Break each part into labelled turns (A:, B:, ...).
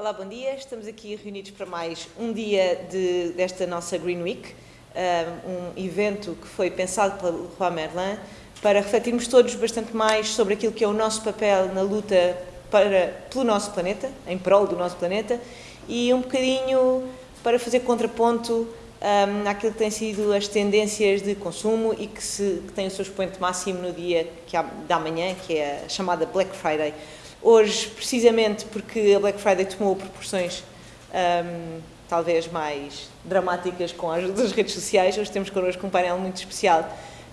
A: Olá, bom dia. Estamos aqui reunidos para mais um dia de, desta nossa Green Week, um evento que foi pensado pelo Roi Merlin para refletirmos todos bastante mais sobre aquilo que é o nosso papel na luta para, pelo nosso planeta, em prol do nosso planeta, e um bocadinho para fazer contraponto um, àquilo que têm sido as tendências de consumo e que, se, que tem o seu expoente máximo no dia que há, da manhã, que é a chamada Black Friday. Hoje, precisamente porque a Black Friday tomou proporções um, talvez mais dramáticas com a ajuda das redes sociais, hoje temos connosco um painel muito especial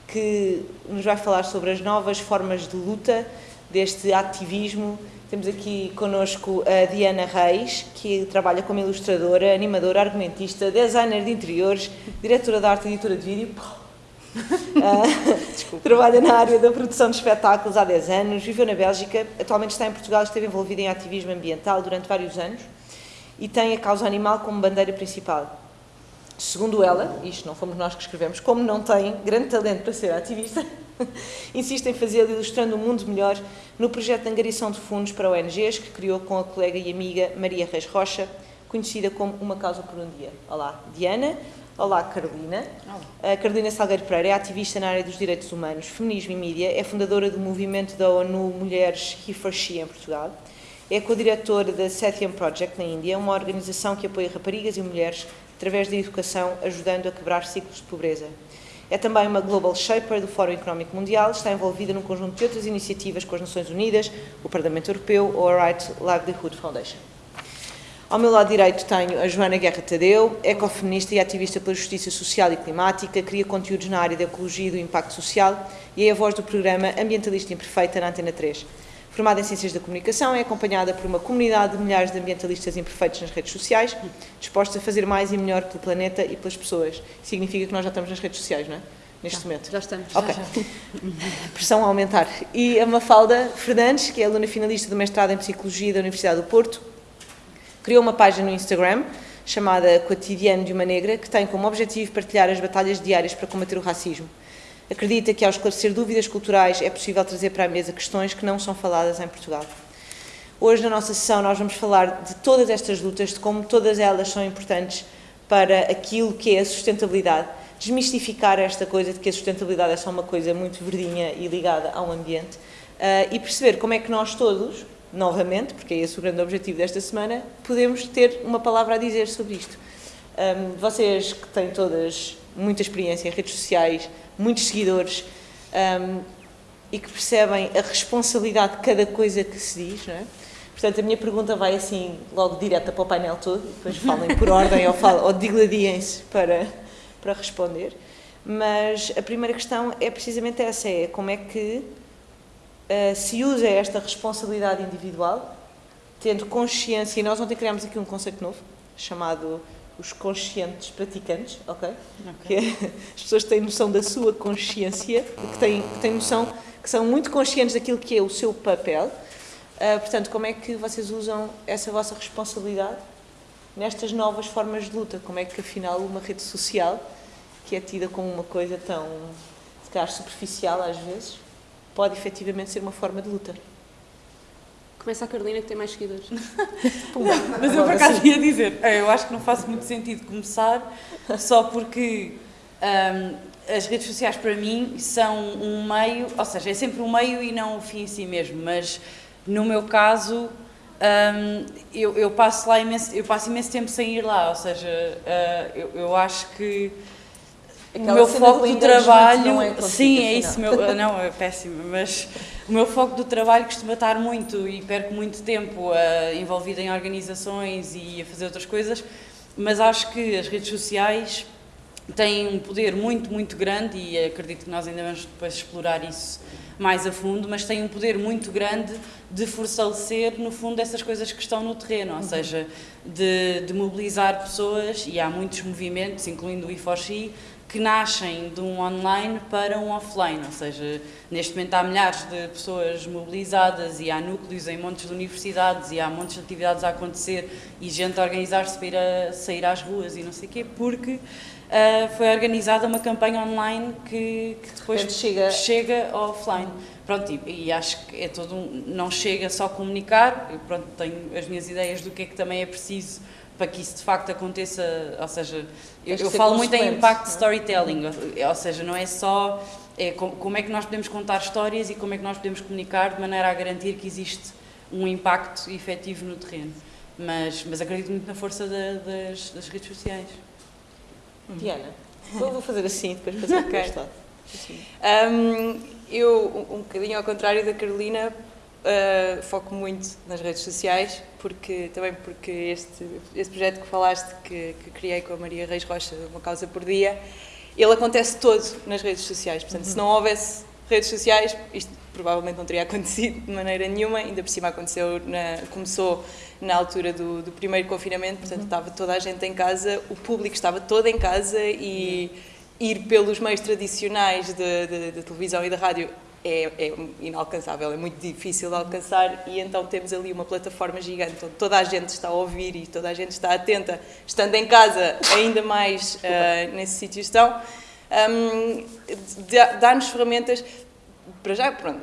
A: que nos vai falar sobre as novas formas de luta deste ativismo. Temos aqui connosco a Diana Reis, que trabalha como ilustradora, animadora, argumentista, designer de interiores, diretora de arte e editora de vídeo Uh, trabalha na área da produção de espetáculos há 10 anos, viveu na Bélgica, atualmente está em Portugal, esteve envolvida em ativismo ambiental durante vários anos e tem a causa animal como bandeira principal. Segundo ela, isto não fomos nós que escrevemos, como não tem grande talento para ser ativista, insiste em fazê-lo ilustrando um mundo melhor no projeto de angariação de fundos para ONGs que criou com a colega e amiga Maria Reis Rocha, conhecida como Uma Causa por um Dia. Olá, Diana. Olá, Carolina. Olá. A Carolina Salgueiro Pereira é ativista na área dos direitos humanos, feminismo e mídia, é fundadora do movimento da ONU Mulheres He for She em Portugal, é co-diretora da Satyam Project na Índia, uma organização que apoia raparigas e mulheres através da educação, ajudando a quebrar ciclos de pobreza. É também uma Global Shaper do Fórum Económico Mundial, está envolvida num conjunto de outras iniciativas com as Nações Unidas, o Parlamento Europeu ou a Right Livelihood Foundation. Ao meu lado direito tenho a Joana Guerra Tadeu, ecofeminista e ativista pela justiça social e climática, cria conteúdos na área da ecologia e do impacto social e é a voz do programa Ambientalista Imperfeita na Antena 3. Formada em Ciências da Comunicação, é acompanhada por uma comunidade de milhares de ambientalistas imperfeitos nas redes sociais, dispostos a fazer mais e melhor pelo planeta e pelas pessoas. Significa que nós já estamos nas redes sociais, não é? Neste
B: já,
A: momento.
B: Já estamos.
A: Ok.
B: Já, já.
A: Pressão a aumentar. E a Mafalda Fernandes, que é aluna finalista do mestrado em Psicologia da Universidade do Porto, criou uma página no Instagram chamada Cotidiano de uma Negra, que tem como objetivo partilhar as batalhas diárias para combater o racismo. Acredita que ao esclarecer dúvidas culturais é possível trazer para a mesa questões que não são faladas em Portugal. Hoje, na nossa sessão, nós vamos falar de todas estas lutas, de como todas elas são importantes para aquilo que é a sustentabilidade, desmistificar esta coisa de que a sustentabilidade é só uma coisa muito verdinha e ligada ao ambiente, uh, e perceber como é que nós todos, novamente, porque é esse o grande objetivo desta semana, podemos ter uma palavra a dizer sobre isto. Um, vocês que têm todas muita experiência em redes sociais, muitos seguidores um, e que percebem a responsabilidade de cada coisa que se diz, não é? Portanto, a minha pergunta vai assim, logo direta para o painel todo, depois falem por ordem ou, ou digladiem-se para, para responder. Mas a primeira questão é precisamente essa, é como é que uh, se usa esta responsabilidade individual, tendo consciência, e nós ontem criámos aqui um conceito novo, chamado os conscientes praticantes, ok? okay. Que é, as pessoas têm noção da sua consciência, que têm, que têm noção, que são muito conscientes daquilo que é o seu papel. Uh, portanto, como é que vocês usam essa vossa responsabilidade nestas novas formas de luta? Como é que, afinal, uma rede social, que é tida como uma coisa tão, se calhar, superficial às vezes, pode efetivamente ser uma forma de luta?
B: Começa a Carolina que tem mais seguidores.
C: mas eu por acaso ia dizer, eh, eu acho que não faz muito sentido começar só porque um, as redes sociais para mim são um meio, ou seja, é sempre um meio e não o fim em si mesmo, mas no meu caso um, eu, eu, passo lá imenso, eu passo imenso tempo sem ir lá, ou seja, uh, eu, eu acho que
A: Aquela
C: o meu foco do trabalho,
A: é
C: sim, é isso, meu, não, é péssimo, mas o meu foco do trabalho costuma estar muito e perco muito tempo uh, envolvido em organizações e a fazer outras coisas, mas acho que as redes sociais têm um poder muito, muito grande e acredito que nós ainda vamos depois explorar isso mais a fundo, mas têm um poder muito grande de fortalecer, no fundo, essas coisas que estão no terreno, ou uhum. seja, de, de, mobilizar pessoas, e há muitos movimentos, incluindo o IFOXI, que nascem de um online para um offline, ou seja, neste momento há milhares de pessoas mobilizadas e há núcleos em montes de universidades e há montes de atividades a acontecer e gente a organizar-se para ir a, sair às ruas e não sei o quê, porque uh, foi organizada uma campanha online que, que depois
A: Portanto, chega-
C: chega offline. Pronto, e, e acho que é todo um, não chega só comunicar, eu pronto, tenho as minhas ideias do que é que também é preciso para que isso de facto aconteça, ou seja, eu, eu falo muito em
A: consequente,
C: impact
A: não é?
C: storytelling, ou, ou seja, não é só é, com- como é que nós podemos contar histórias e como é que nós podemos comunicar de maneira a garantir que existe um impacto efetivo no terreno. Mas, mas acredito muito na força da- das, das redes sociais.
A: Diana, vou vou fazer assim, depois para
D: Ok.
A: este lado.
D: Um, eu, um bocadinho ao contrário da Carolina, uh, foco muito nas redes sociais, porque, também porque este, este projeto que falaste, que, que criei com a Maria Reis Rocha, Uma Causa por Dia, ele acontece todo nas redes sociais. Portanto, se não houvesse redes sociais, isto provavelmente não teria acontecido de maneira nenhuma, ainda por cima aconteceu na- começou na altura do, do primeiro confinamento, portanto estava toda a gente em casa, o público estava todo em casa e ir pelos meios tradicionais de televisão e da rádio é, é inalcançável, é muito difícil de alcançar e então temos ali uma plataforma gigante onde toda a gente está a ouvir e toda a gente está atenta, estando em casa ainda mais ah, nesse sítio estão, dá- dá-nos ferramentas para já, pronto,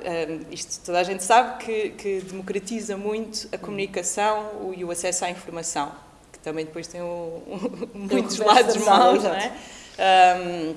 D: isto toda a gente sabe que, que democratiza muito a comunicação o- e o acesso à informação, que também depois tem o- muitos
A: reverso
D: lados maus, não é? Hum,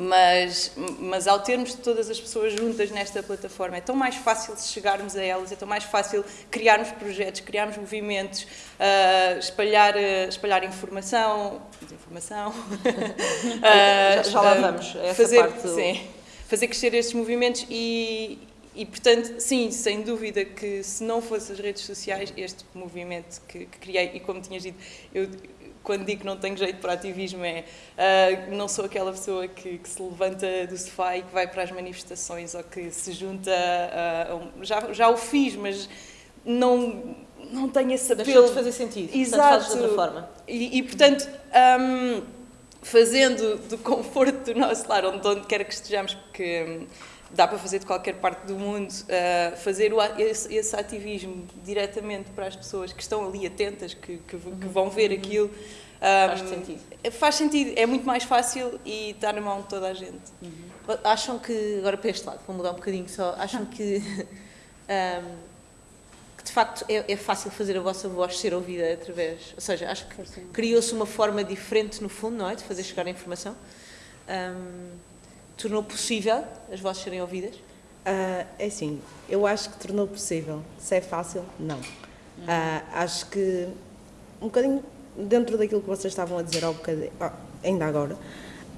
D: mas, mas ao termos todas as pessoas juntas nesta plataforma, é tão mais fácil chegarmos a elas, é tão mais fácil criarmos projetos, criarmos movimentos, ah, espalhar, ah, espalhar informação, desinformação,
A: Já-
D: ah,
A: já lá
D: ah,
A: vamos, essa
D: fazer,
A: parte do-
D: sim, fazer crescer estes movimentos e, e, portanto, sim, sem dúvida que se não fosse as redes sociais, este movimento que, que criei, e como tinhas dito, eu quando digo que não tenho jeito para ativismo é ah, não sou aquela pessoa que, que se levanta do sofá e que vai para as manifestações ou que se junta a, a um- já, já o fiz, mas não, não tenho esse apelo
A: de fazer sentido.
D: Exato.
A: Portanto, de outra forma.
D: e, e, portanto, hum, fazendo do conforto do nosso lar, onde, onde quer que estejamos, porque hum, dá para fazer de qualquer parte do mundo, uh, fazer o esse, esse ativismo diretamente para as pessoas que estão ali atentas, que, que, que vão ver aquilo. hum,
A: Faz sentido.
D: é- Faz sentido, é muito mais fácil e está na mão de toda a gente.
A: Acham que, agora para este lado, vou mudar um bocadinho só, acham que, ahm, que de facto é, é fácil fazer a vossa voz ser ouvida através, ou seja, acho que criou-se uma forma diferente no fundo, não é, de fazer chegar a informação, Ahm, tornou possível as vozes serem ouvidas,
E: Ah, é assim, eu acho que tornou possível. Se é fácil, não. Ah, acho que, um bocadinho dentro daquilo que vocês estavam a dizer ao bocadinho, ah, ainda agora,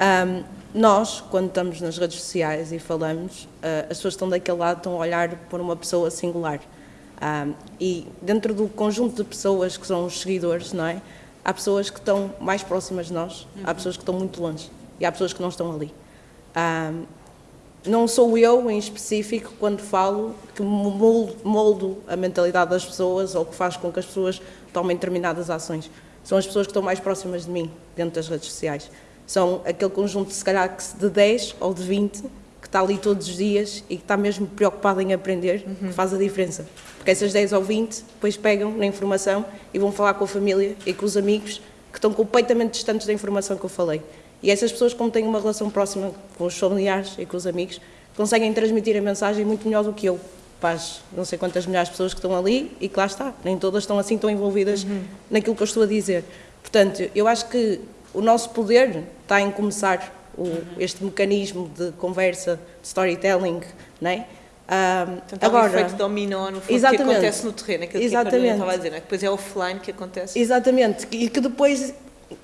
E: ahm, nós, quando estamos nas redes sociais e falamos, ah, as pessoas estão daquele lado estão a olhar por uma pessoa singular. Ahm, e dentro do conjunto de pessoas que são os seguidores, não é? Há pessoas que estão mais próximas de nós, há pessoas que estão muito longe e há pessoas que não estão ali. Ahm, não sou eu em específico quando falo que moldo, a mentalidade das pessoas ou que faz com que as pessoas tomem determinadas ações. São as pessoas que estão mais próximas de mim dentro das redes sociais. São aquele conjunto, se calhar, de 10 ou de 20 que está ali todos os dias e que está mesmo preocupado em aprender, que faz a diferença. Porque essas 10 ou 20 depois pegam na informação e vão falar com a família e com os amigos que estão completamente distantes da informação que eu falei. E essas pessoas, como têm uma relação próxima com os familiares e com os amigos, conseguem transmitir a mensagem muito melhor do que eu. Para as não sei quantas milhares de pessoas que estão ali e que lá está, nem todas estão assim tão envolvidas naquilo que eu estou a dizer. Portanto, eu acho que o nosso poder está em começar o- este mecanismo de conversa, de storytelling, não é? Ah,
A: portanto há um efeito dominó no fundo que
E: Exatamente.
A: acontece no terreno, aquilo que a Carolina
E: Exatamente.
A: estava a dizer, não é? que depois é offline que acontece.
E: Exatamente, e que depois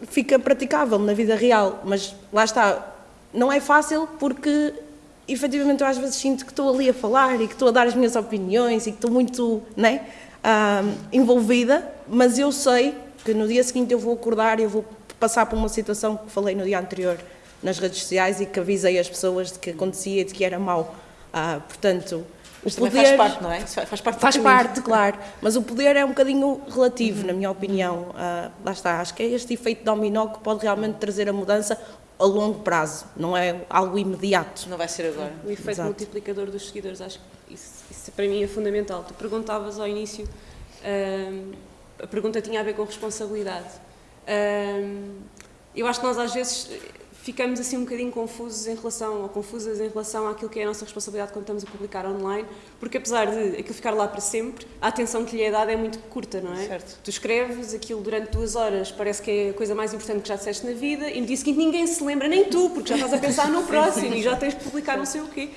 E: fica praticável na vida real, mas lá está, não é fácil porque efetivamente eu às vezes sinto que estou ali a falar e que estou a dar as minhas opiniões e que estou muito né, ah, envolvida, mas eu sei que no dia seguinte eu vou acordar e eu vou passar por uma situação que falei no dia anterior nas redes sociais e que avisei as pessoas de que acontecia e de que era mau. Ah, portanto,
A: Mas
E: o
A: também
E: poder
A: faz parte, não é? Faz parte do
E: Faz parte, claro, mas o poder é um bocadinho relativo, na minha opinião. Ah, lá está, acho que é este efeito dominó que pode realmente trazer a mudança a longo prazo, não é algo imediato.
A: Não vai ser agora.
B: O efeito
E: Exato.
B: multiplicador dos seguidores, acho que isso, isso para mim é fundamental. Tu perguntavas ao início, hum, a pergunta tinha a ver com responsabilidade. Hum, eu acho que nós às vezes ficamos assim um bocadinho confusos em relação, ou confusas em relação àquilo que é a nossa responsabilidade quando estamos a publicar online, porque apesar de aquilo ficar lá para sempre, a atenção que lhe é dada é muito curta, não é?
A: Certo.
B: Tu escreves aquilo durante duas horas, parece que é a coisa mais importante que já disseste na vida, e no dia seguinte ninguém se lembra, nem tu, porque já estás a pensar no próximo e já tens de publicar não sei o quê.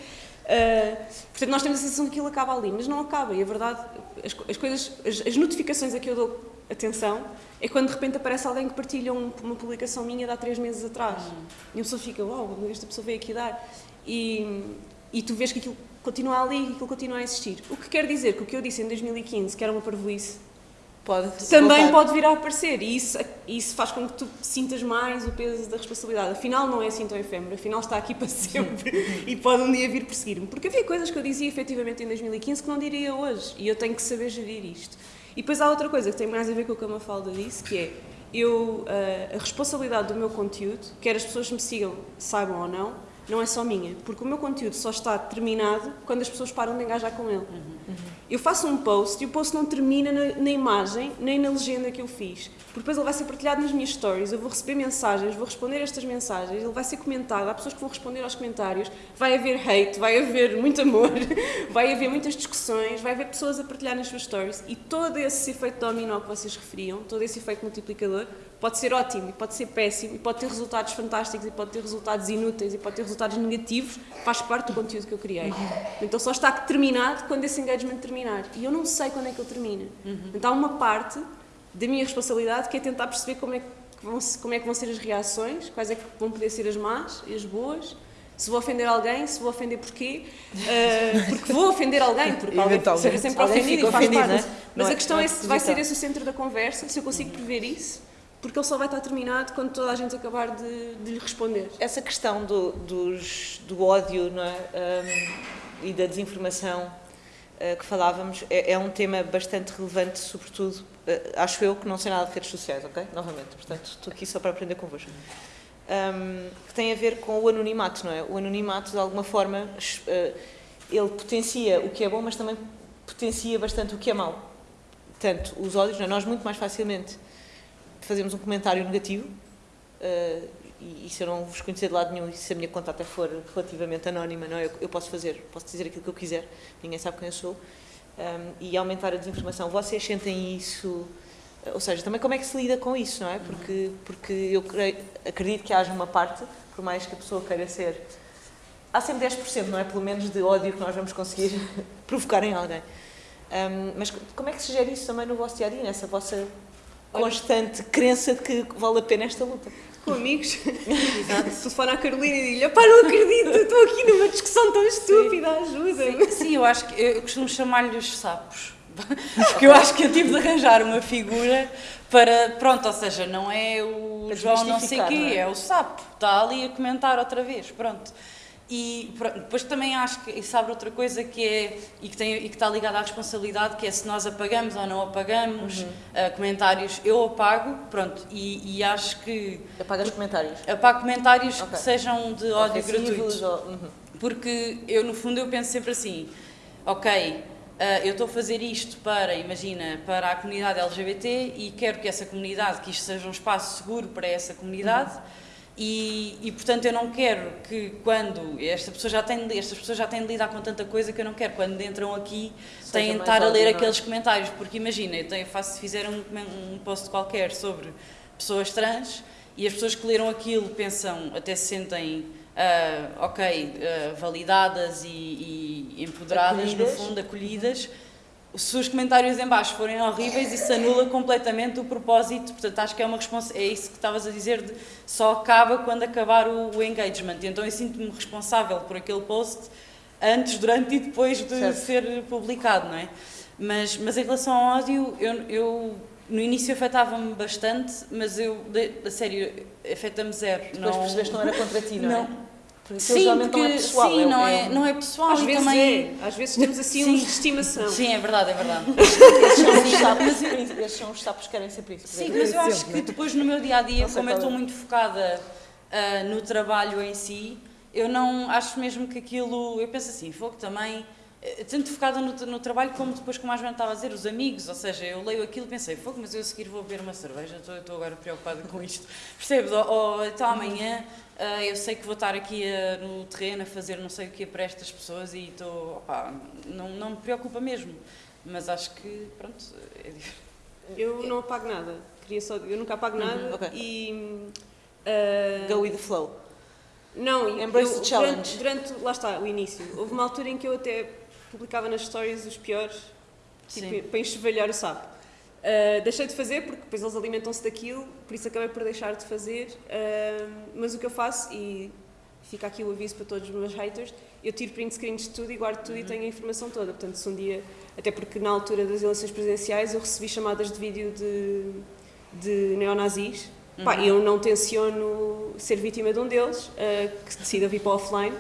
B: Uh, portanto, nós temos a sensação que aquilo acaba ali, mas não acaba, e a verdade, as, as coisas, as, as notificações a que eu dou atenção é quando de repente aparece alguém que partilha um, uma publicação minha de há três meses atrás. Uhum. E a pessoa fica, uau, wow, esta pessoa veio aqui dar. E, e tu vês que aquilo continua ali e aquilo continua a existir. O que quer dizer que o que eu disse em 2015, que era uma parvoíce,
A: pode
B: também
A: voltar.
B: pode vir a aparecer. E isso, isso faz com que tu sintas mais o peso da responsabilidade. Afinal, não é assim tão efêmero, afinal está aqui para sempre e pode um dia vir perseguir-me. Porque havia coisas que eu dizia efetivamente em 2015 que não diria hoje. E eu tenho que saber gerir isto. E depois há outra coisa que tem mais a ver com o que a Mafalda disse, que é eu, a, a responsabilidade do meu conteúdo, quer as pessoas me sigam, saibam ou não, não é só minha, porque o meu conteúdo só está terminado quando as pessoas param de engajar com ele. Uhum. Eu faço um post e o post não termina na, na, imagem nem na legenda que eu fiz. Porque depois ele vai ser partilhado nas minhas stories, eu vou receber mensagens, vou responder a estas mensagens, ele vai ser comentado, há pessoas que vão responder aos comentários, vai haver hate, vai haver muito amor, vai haver muitas discussões, vai haver pessoas a partilhar nas suas stories e todo esse efeito dominó que vocês referiam, todo esse efeito multiplicador, pode ser ótimo e pode ser péssimo e pode ter resultados fantásticos e pode ter resultados inúteis e pode ter resultados negativos, faz parte do conteúdo que eu criei. Então só está terminado quando esse engagement terminar. E eu não sei quando é que ele termina. Então há uma parte da minha responsabilidade que é tentar perceber como é que vão, como é que vão ser as reações, quais é que vão poder ser as más e as boas, se vou ofender alguém, se vou ofender porquê, uh, porque vou ofender alguém, porque alguém será sempre ofendido e faz
A: ofendido,
B: parte.
A: Né?
B: Mas
A: não
B: a questão
A: é,
B: é, se vai ser esse o centro da conversa, se eu consigo prever isso, porque ele só vai estar terminado quando toda a gente acabar de, de lhe responder.
A: Essa questão do, dos, do ódio é? Um, e da desinformação uh, que falávamos é, é, um tema bastante relevante, sobretudo, uh, acho eu que não sei nada de redes sociais, ok? Novamente, portanto, estou aqui só para aprender convosco. Um, que tem a ver com o anonimato, não é? O anonimato, de alguma forma, uh, ele potencia o que é bom, mas também potencia bastante o que é mau. Portanto, os ódios, é? nós muito mais facilmente fazemos um comentário negativo uh, e, e, se eu não vos conhecer de lado nenhum e se a minha conta até for relativamente anónima, não, é? eu, eu posso fazer, posso dizer aquilo que eu quiser, ninguém sabe quem eu sou, um, e aumentar a desinformação. Vocês sentem isso? Ou seja, também como é que se lida com isso, não é? Porque, porque eu creio, acredito que haja uma parte, por mais que a pessoa queira ser. Há sempre 10%, não é? Pelo menos de ódio que nós vamos conseguir provocar em alguém. Um, mas como é que se gera isso também no vosso dia a dia, nessa vossa constante crença de que vale a pena esta luta.
B: Com amigos. Exato. Telefone à Carolina e digo-lhe: pá, não acredito, estou aqui numa discussão tão estúpida, ajuda-me.
C: Sim, sim, eu acho que eu costumo chamar-lhe os sapos. Porque eu acho que eu tive de arranjar uma figura para. Pronto, ou seja, não é o João não sei quê, é? é o sapo. Está ali a comentar outra vez. Pronto. E depois também acho que isso abre outra coisa que é e que, tem, e que está ligada à responsabilidade, que é se nós apagamos ou não apagamos uhum. uh, comentários, eu apago, pronto, e, e acho que.
A: Apagas comentários?
C: Apago comentários okay. que sejam de ódio gratuito.
A: Ou, uhum.
C: Porque eu, no fundo, eu penso sempre assim: ok, Uh, eu estou a fazer isto para, imagina, para a comunidade LGBT e quero que essa comunidade, que isto seja um espaço seguro para essa comunidade. Uhum. E, e, portanto eu não quero que quando esta pessoa já tem estas pessoas já têm de lidar com tanta coisa que eu não quero. Quando entram aqui têm de estar a ler aqueles comentários. Porque imagina eu tenho faço se fizer um, um post qualquer sobre pessoas trans e as pessoas que leram aquilo pensam até se sentem uh, ok uh, validadas e, e empoderadas acolhidas. no fundo acolhidas se os comentários em baixo forem horríveis, isso anula completamente o propósito. Portanto, acho que é uma resposta. É isso que estavas a dizer, de só acaba quando acabar o, o engagement. Então, eu sinto-me responsável por aquele post antes, durante e depois de certo. ser publicado, não é? Mas, mas em relação ao ódio, eu, eu no início afetava-me bastante, mas eu, a sério, afeta-me zero.
A: Depois não... percebeste que não era contra ti, não,
C: não.
A: é?
C: Sim, porque, não é pessoal. Sim, é, não, é, não é pessoal.
B: Às vezes
C: também...
B: é. Às vezes temos assim sim. uns de estimação.
C: Sim, é verdade, é verdade.
A: Esses são os sapos que querem ser príncipes.
C: Sim, mas eu acho que depois no meu dia-a-dia, -dia, como eu estou muito focada uh, no trabalho em si, eu não acho mesmo que aquilo... Eu penso assim, fogo também... eh, tanto focada no, no, trabalho como depois, como a Joana estava a dizer, os amigos, ou seja, eu leio aquilo e pensei, fogo, mas eu a seguir vou beber uma cerveja, estou, estou agora preocupada com isto, percebes? Ou, ou então amanhã uh, eu sei que vou estar aqui uh, no terreno a fazer não sei o que para estas pessoas e estou, opá, não, não me preocupa mesmo, mas acho que, pronto, é
B: Eu não apago nada, queria só, eu nunca apago uhum, nada okay. e... Uh,
A: Go with the flow.
B: Não,
A: Embrace eu, the challenge.
B: Durante, durante, lá está, o início. Houve uma altura em que eu até publicava nas stories os piores, tipo, para enxovalhar o sapo. Uh, deixei de fazer porque depois eles alimentam-se daquilo, por isso acabei por deixar de fazer. Uh, mas o que eu faço, e fica aqui o aviso para todos os meus haters, eu tiro print screens de tudo e guardo tudo uhum. e tenho a informação toda. Portanto, se um dia, até porque na altura das eleições presidenciais eu recebi chamadas de vídeo de, de neonazis. Uhum. Pá, eu não tenciono ser vítima de um deles, uh, que decida vir para offline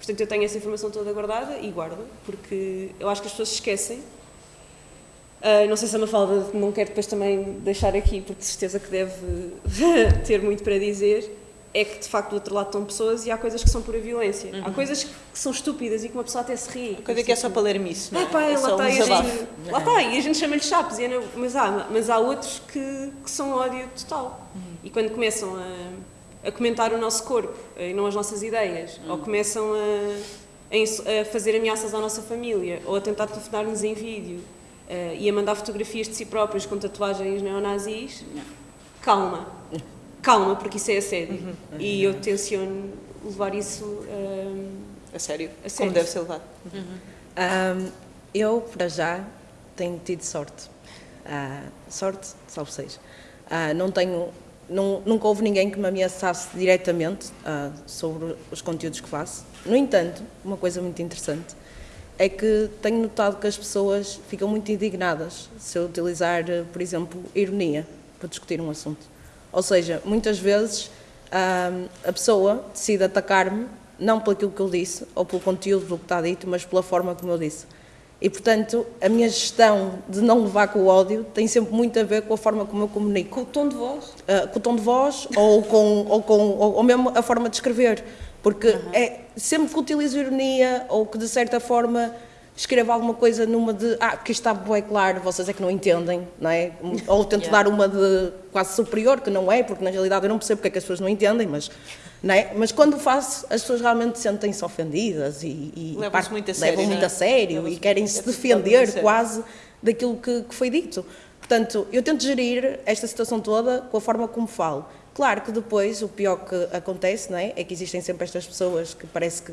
B: Portanto, eu tenho essa informação toda guardada e guardo, porque eu acho que as pessoas se esquecem. Uh, não sei se a Mafalda não quer depois também deixar aqui, porque de certeza que deve ter muito para dizer, é que de facto do outro lado estão pessoas e há coisas que são pura violência. Uhum. Há coisas que são estúpidas e que uma pessoa até se ri.
A: Coisa que é só para ler não é?
B: é pá, é lá, está, um e gente, lá está, e a gente chama-lhe chapos, mas há, mas há outros que, que são ódio total. Uhum. E quando começam a a comentar o nosso corpo e não as nossas ideias, hum. ou começam a, a, fazer ameaças à nossa família, ou a tentar telefonar-nos em vídeo uh, e a mandar fotografias de si próprios com tatuagens neonazis, calma, calma, porque isso é assédio. Uhum. E eu tenciono levar isso uh,
A: a, sério, a sério, como deve ser levado. Uhum.
E: Um, eu, para já, tenho tido sorte. Uh, sorte, salve seja. Uh, não tenho nunca houve ninguém que me ameaçasse diretamente uh, sobre os conteúdos que faço. No entanto, uma coisa muito interessante é que tenho notado que as pessoas ficam muito indignadas se eu utilizar, por exemplo, ironia para discutir um assunto. Ou seja, muitas vezes uh, a pessoa decide atacar-me não pelo que eu disse ou pelo conteúdo do que está dito, mas pela forma como eu disse. E, portanto, a minha gestão de não levar com o ódio tem sempre muito a ver com a forma como eu comunico.
B: Com o tom de voz?
E: Uh, com o tom de voz ou, com, ou, com, ou, ou mesmo a forma de escrever. Porque uhum. é, sempre que utilizo ironia ou que, de certa forma, escrevo alguma coisa numa de ah, que está bem claro, vocês é que não entendem, não é? Ou tento yeah. dar uma de quase superior, que não é, porque na realidade eu não percebo porque é que as pessoas não entendem, mas é? Mas quando faço, as pessoas realmente sentem-se ofendidas e, e
A: levam-se muito a sério,
E: levam muito a sério e querem se defender quase daquilo que, que foi dito. Portanto, eu tento gerir esta situação toda com a forma como falo. Claro que depois o pior que acontece não é, é que existem sempre estas pessoas que parece que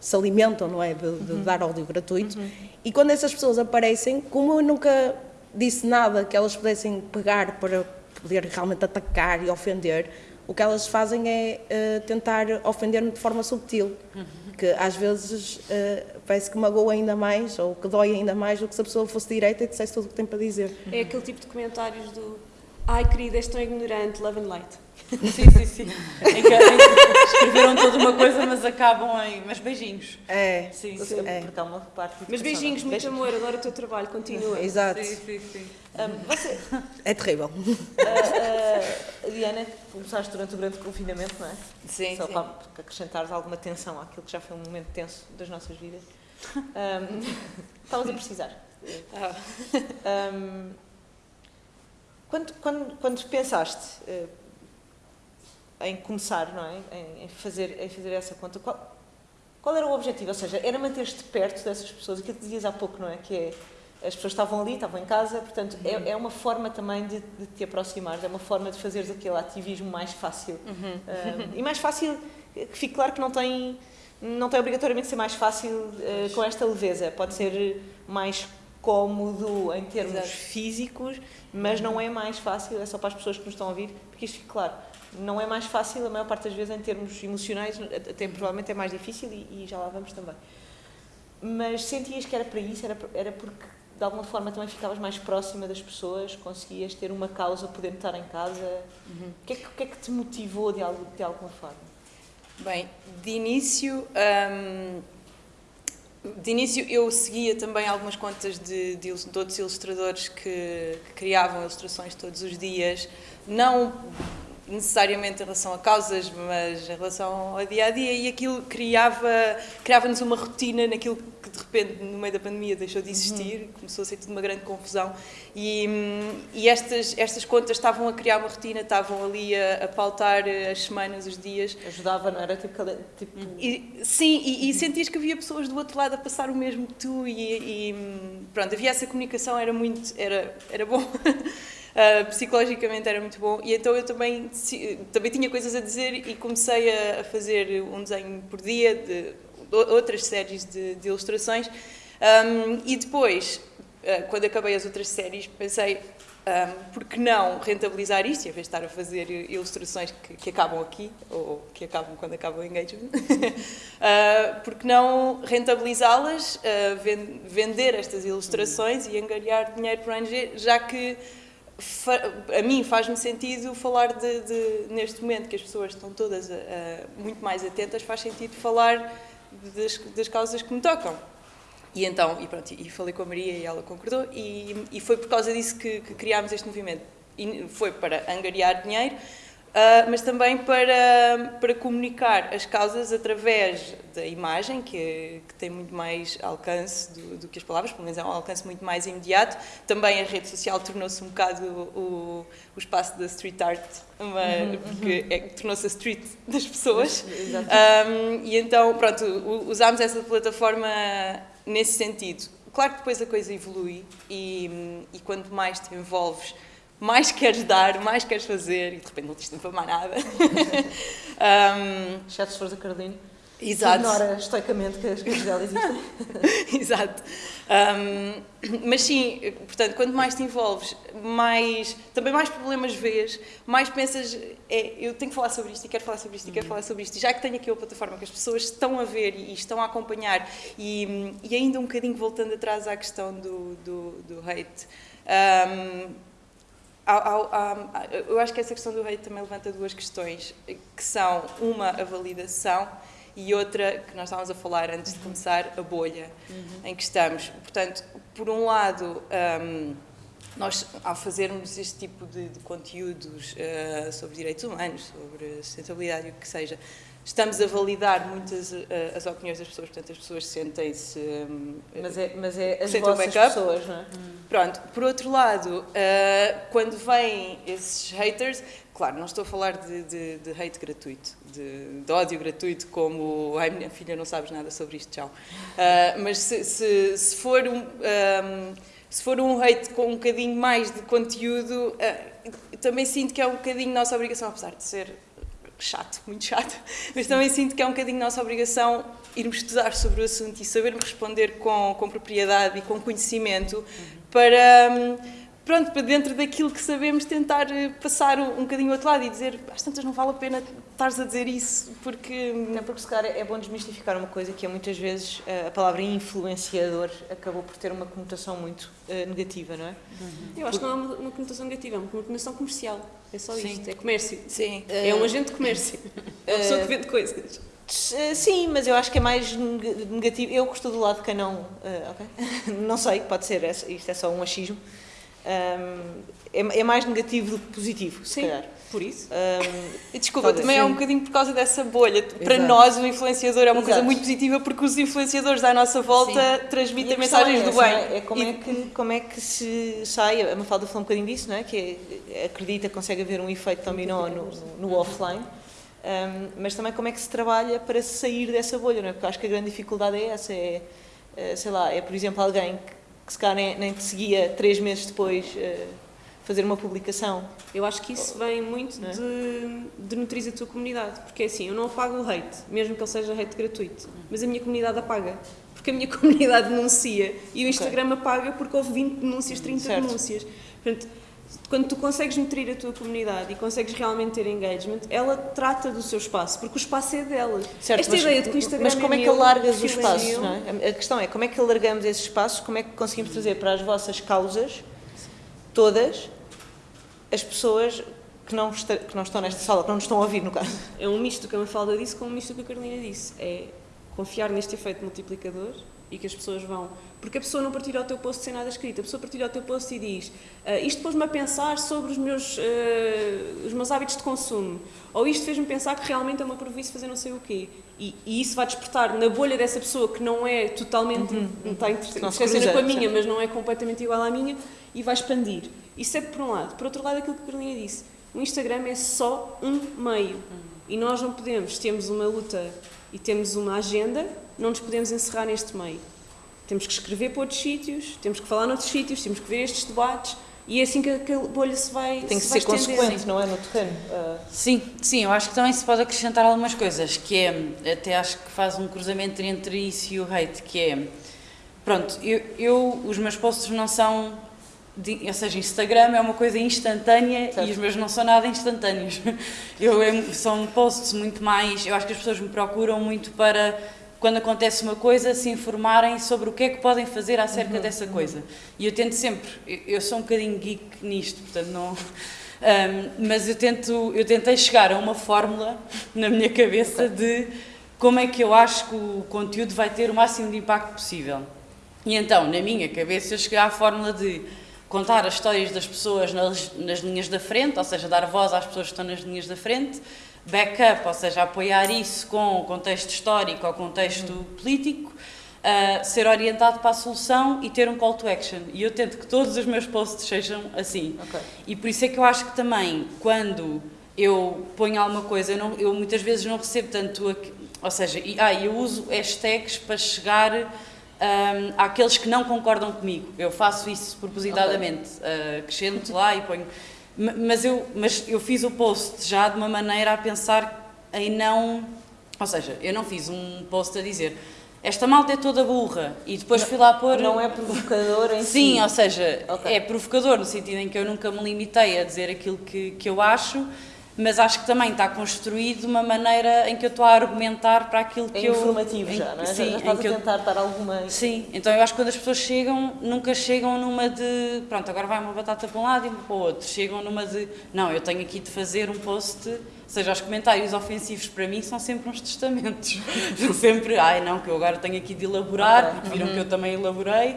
E: se alimentam não é, de, de uhum. dar ódio gratuito uhum. e quando essas pessoas aparecem, como eu nunca disse nada que elas pudessem pegar para poder realmente atacar e ofender, o que elas fazem é uh, tentar ofender-me de forma subtil, que às vezes uh, parece que magoa ainda mais ou que dói ainda mais do que se a pessoa fosse direita e dissesse tudo o que tem para dizer.
B: É aquele tipo de comentários do ai querida, és tão ignorante, love and light.
C: Sim, sim, sim. Em que, em que escreveram toda uma coisa, mas acabam em. Mas beijinhos.
E: É.
A: Sim, sim. É. Porque há uma parte.
B: Mas beijinhos, muito beijinhos. amor, adoro o teu trabalho, continua.
E: Exato.
C: Sim, sim, sim.
A: Um, você,
E: é terrível. Uh,
A: uh, Diana, começaste durante o grande confinamento, não é?
E: Sim.
A: Só
E: sim.
A: para acrescentares alguma tensão àquilo que já foi um momento tenso das nossas vidas. Um, estavas a precisar. Ah. Um, quando, quando, quando pensaste uh, em começar, não é? Em, em, fazer, em fazer essa conta, qual, qual era o objetivo? Ou seja, era manter-te perto dessas pessoas, aquilo que dizias há pouco, não é? Que é, as pessoas estavam ali, estavam em casa, portanto, é, uhum. é, é uma forma também de, de, te aproximar, é uma forma de fazeres aquele ativismo mais fácil. Uhum. Uh, e mais fácil, que fique claro que não tem, não tem obrigatoriamente ser mais fácil uh, com esta leveza, pode ser mais cómodo em termos Exato. físicos, mas não é mais fácil, é só para as pessoas que nos estão a ouvir, porque isto fica claro. Não é mais fácil, a maior parte das vezes, em termos emocionais, até provavelmente é mais difícil e, e já lá vamos também. Mas sentias que era para isso, era, era porque de alguma forma também ficavas mais próxima das pessoas, conseguias ter uma causa, poder estar em casa. Uhum. O, que é que, o que é que te motivou de, algo, de alguma forma?
D: Bem, de início. Hum, de início eu seguia também algumas contas de, de, de outros ilustradores que, que, criavam ilustrações todos os dias, não necessariamente em relação a causas, mas em relação ao dia a dia, e aquilo criava, criava-nos uma rotina naquilo que de repente, no meio da pandemia, deixou de existir, uhum. começou a ser tudo uma grande confusão. E, e estas, estas contas estavam a criar uma rotina, estavam ali a, a pautar as semanas, os dias.
A: Ajudava, não era? Tipo, tipo...
D: E, sim, e, e, sentias que havia pessoas do outro lado a passar o mesmo que tu, e, e pronto, havia essa comunicação, era muito, era, era bom. Uh, psicologicamente era muito bom. E então eu também, também tinha coisas a dizer e comecei a, a fazer um desenho por dia de, de outras séries de, de ilustrações. Um, e depois, uh, quando acabei as outras séries, pensei um, por que não rentabilizar isto, em vez de estar a fazer ilustrações que, que acabam aqui, ou que acabam quando acaba o engagement, uh, por que não rentabilizá-las, uh, vender estas ilustrações e angariar dinheiro para o ONG, já que a mim faz-me sentido falar de, de, neste momento que as pessoas estão todas a, muito mais atentas, faz sentido falar das, das causas que me tocam. E então, e pronto, e falei com a Maria e ela concordou, e, e foi por causa disso que, que criámos este movimento. E foi para angariar dinheiro, Uh, mas também para, para comunicar as causas através da imagem, que, que tem muito mais alcance do, do, que as palavras, pelo menos é um alcance muito mais imediato. Também a rede social tornou-se um bocado o, o espaço da street art, uma, uhum, porque é, tornou-se a street das pessoas. Um, e então, pronto, usámos essa plataforma nesse sentido. Claro que depois a coisa evolui e, e quanto mais te envolves mais queres dar, mais queres fazer, e de repente não tens tempo para mais nada.
A: um, Exceto se fores a Carolina.
D: Exato.
A: Ignora estoicamente que as coisas dela existem.
D: Exato. Um, mas sim, portanto, quanto mais te envolves, mais, também mais problemas vês, mais pensas, é, eu tenho que falar sobre isto e quero falar sobre isto e quero falar sobre isto. E já que tenho aqui a plataforma que as pessoas estão a ver e, e estão a acompanhar, e, e, ainda um bocadinho voltando atrás à questão do, do, do hate, um, eu acho que essa questão do hate também levanta duas questões, que são uma, a validação e outra, que nós estávamos a falar antes de começar, a bolha uhum. em que estamos. Portanto, por um lado, um, nós, ao fazermos este tipo de, de conteúdos uh, sobre direitos humanos, sobre sustentabilidade e o que seja, estamos a validar muitas uh, as opiniões das pessoas, portanto as pessoas sentem-se... Um,
A: mas, é, mas é as vossas pessoas, não é? Hum.
D: Pronto, por outro lado, uh, quando vêm esses haters, claro, não estou a falar de, de, de hate gratuito, de, de, ódio gratuito, como ai minha filha não sabes nada sobre isto, tchau. Uh, mas se, se, se for um, um, se for um hate com um bocadinho mais de conteúdo, também sinto que é um bocadinho nossa obrigação, apesar de ser chato, muito chato, mas também sinto que é um bocadinho nossa obrigação irmos estudar sobre o assunto e sabermos responder com, com propriedade e com conhecimento para, hum, pronto, para dentro daquilo que sabemos tentar eh, passar um, bocadinho ao outro lado e dizer, às tantas não vale a pena estares a dizer isso, porque...
A: Não, porque se calhar é bom desmistificar uma coisa que é muitas vezes eh, a palavra influenciador acabou por ter uma conotação muito uh, negativa, não é?
B: Uhum. Eu acho que não é uma, uma conotação negativa, é uma conotação comercial, é só Sim. isto, é comércio.
D: Sim.
B: É um agente de comércio, é uma pessoa que vende coisas.
A: Sim, mas eu acho que é mais negativo. Eu gosto do lado de quem não. Uh, okay? não sei, pode ser, isto é só um achismo um, é, é, mais negativo do que positivo, se
B: Sim,
A: calhar.
B: por isso.
D: Um, Desculpa, também sim. é um bocadinho por causa dessa bolha. Para Exato. nós, o influenciador é uma Exato. coisa muito positiva porque os influenciadores à nossa volta sim. transmitem mensagens é do bem.
A: É, é como, e... é que, como é que se sai, a Mafalda falou um bocadinho disso, não é? que é, acredita que consegue haver um efeito dominó no, no offline. Um, mas também como é que se trabalha para sair dessa bolha, não é? Porque acho que a grande dificuldade é essa, é, é sei lá, é por exemplo alguém que que se calhar nem, nem te seguia três meses depois uh, fazer uma publicação.
B: Eu acho que isso vem muito é? de, de nutrir a tua comunidade, porque é assim, eu não apago o hate, mesmo que ele seja hate gratuito, mas a minha comunidade apaga, porque a minha comunidade denuncia e o Instagram okay. apaga porque houve 20 denúncias, 30 certo. denúncias. Portanto, quando tu consegues nutrir a tua comunidade e consegues realmente ter engagement, ela trata do seu espaço, porque o espaço é dela.
A: Certo,
B: Esta
A: mas,
B: ideia de que o Instagram
A: Mas como
B: é,
A: é que alargas o espaço? É? A questão é como é que alargamos esse espaço, como é que conseguimos trazer para as vossas causas, todas, as pessoas que não, está, que não estão nesta sala, que não nos estão a ouvir, no caso.
B: É um misto que a Mafalda disse com um misto que a Carolina disse. É confiar neste efeito multiplicador e que as pessoas vão. Porque a pessoa não partilha o teu post sem nada escrito, a pessoa partilha o teu post e diz uh, isto pôs-me a pensar sobre os meus, uh, os meus hábitos de consumo, ou isto fez-me pensar que realmente é uma prejuízo fazer não sei o quê. E, e, isso vai despertar na bolha dessa pessoa que não é totalmente, uhum, não está interessante com a minha, mas não é completamente igual à minha, e vai expandir. Isso é por um lado. Por outro lado, aquilo que a Carolina disse, o Instagram é só um meio. Uhum. E nós não podemos, temos uma luta e temos uma agenda, não nos podemos encerrar neste meio. Temos que escrever para outros sítios, temos que falar noutros sítios, temos que ver estes debates e é assim que a bolha se vai
A: Tem que
B: se
A: ser consequente, não é? No terreno. Uh...
C: Sim, sim, eu acho que também se pode acrescentar algumas coisas, que é, até acho que faz um cruzamento entre isso e o hate, que é, pronto, eu, eu os meus posts não são de, ou seja, Instagram é uma coisa instantânea certo. e os meus não são nada instantâneos. Eu, são posts muito mais. Eu acho que as pessoas me procuram muito para, quando acontece uma coisa, se informarem sobre o que é que podem fazer acerca uhum, dessa uhum. coisa. E eu tento sempre. Eu, sou um bocadinho geek nisto, portanto, não. Um, mas eu, tento, eu tentei chegar a uma fórmula na minha cabeça okay. de como é que eu acho que o conteúdo vai ter o máximo de impacto possível. E então, na minha cabeça, eu cheguei à fórmula de contar as histórias das pessoas nas, nas linhas da frente, ou seja, dar voz às pessoas que estão nas linhas da frente, backup, ou seja, apoiar isso com o contexto histórico ou contexto uhum. político, uh, ser orientado para a solução e ter um call to action. E eu tento que todos os meus posts sejam assim. Okay. E por isso é que eu acho que também, quando eu ponho alguma coisa, eu, não, eu muitas vezes não recebo tanto. Ou seja, e, ah, eu uso hashtags para chegar um, àqueles que não concordam comigo. Eu faço isso propositadamente, okay. uh, acrescento lá e ponho. Mas eu, mas eu fiz o post já de uma maneira a pensar em não. Ou seja, eu não fiz um post a dizer esta malta é toda burra e depois
A: não,
C: fui lá pôr.
A: Não é provocador em
C: Sim,
A: si.
C: ou seja, okay. é provocador no sentido em que eu nunca me limitei a dizer aquilo que, que eu acho mas acho que também está construído de uma maneira em que eu estou a argumentar para aquilo que
A: é
C: eu...
A: informativo já, não é? Sim, já estás a tentar eu, dar alguma...
C: Sim, então eu acho que quando as pessoas chegam, nunca chegam numa de, pronto, agora vai uma batata para um lado e uma para o outro, chegam numa de, não, eu tenho aqui de fazer um post, ou seja, os comentários ofensivos para mim são sempre uns testamentos, são sempre, ai não, que eu agora tenho aqui de elaborar, porque viram uhum. que eu também elaborei,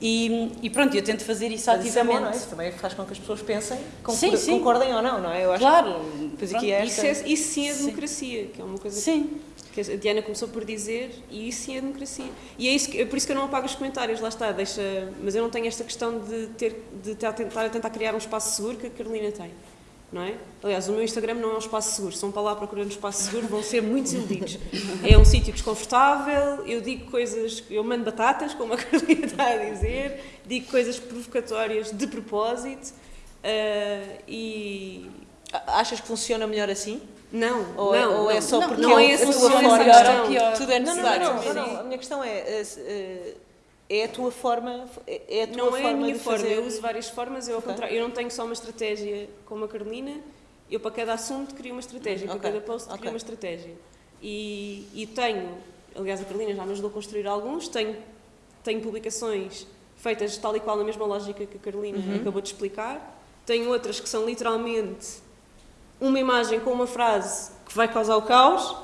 C: e, e, pronto, eu tento fazer isso Mas ativamente. Isso, é bom,
A: é? isso também faz com que as pessoas pensem, sim, sim. concordem ou não, não é? Eu
C: acho claro.
B: Que, aqui é isso, é, isso sim é democracia, sim. que é uma coisa
C: sim.
B: que a Diana começou por dizer, e isso sim é democracia. E é, isso que, é por isso que eu não apago os comentários, lá está, deixa, mas eu não tenho esta questão de, ter, de tentar, a tentar criar um espaço seguro que a Carolina tem não é? Aliás, o meu Instagram não é um espaço seguro. Se vão para lá procurando um espaço seguro, vão ser muito desiludidos. É um sítio desconfortável, eu digo coisas, eu mando batatas, como a Carolina está a dizer, digo coisas provocatórias de propósito uh, e...
A: Achas que funciona melhor assim?
B: Não,
A: ou,
B: é- não,
A: é, ou é só porque
B: não,
A: é
B: a tua forma
A: pior. Tudo é necessário. Não, não, não, não, a minha questão é... Uh, é a tua forma é a tua
B: não
A: forma
B: é a minha forma
A: fazer...
B: eu uso várias formas eu, okay. eu não tenho só uma estratégia como a Carolina eu para cada assunto crio uma estratégia okay. para cada post okay. crio uma estratégia e, e tenho aliás a Carolina já me ajudou a construir alguns tenho tenho publicações feitas tal e qual na mesma lógica que a Carolina uhum. acabou de explicar tenho outras que são literalmente uma imagem com uma frase que vai causar o caos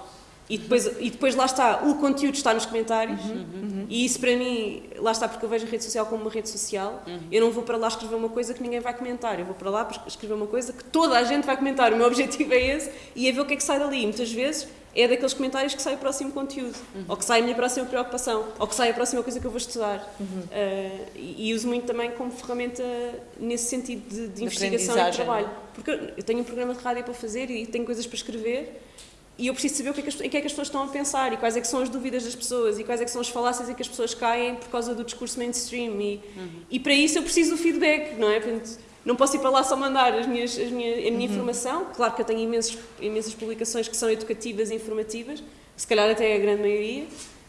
B: e depois, e depois lá está, o conteúdo está nos comentários uhum, uhum. E isso para mim, lá está porque eu vejo a rede social como uma rede social, uhum. eu não vou para lá escrever uma coisa que ninguém vai comentar, eu vou para lá para escrever uma coisa que toda a gente vai comentar, o meu objetivo é esse e é ver o que é que sai dali, e muitas vezes é daqueles comentários que sai o próximo conteúdo, uhum. ou que sai a minha próxima preocupação, ou que sai a próxima coisa que eu vou estudar. Uh, e, e, uso muito também como ferramenta nesse sentido de, de, de investigação e de trabalho, porque eu tenho um programa de rádio para fazer e tenho coisas para escrever e eu preciso saber o que é que as, em que é que as pessoas estão a pensar e quais é que são as dúvidas das pessoas e quais é que são as falácias em que as pessoas caem por causa do discurso mainstream e, uhum. e para isso eu preciso do feedback, não é? Portanto, não posso ir para lá só mandar as minhas, as minha, a minha uhum. informação, claro que eu tenho imensos, imensas publicações que são educativas e informativas, se calhar até a grande maioria,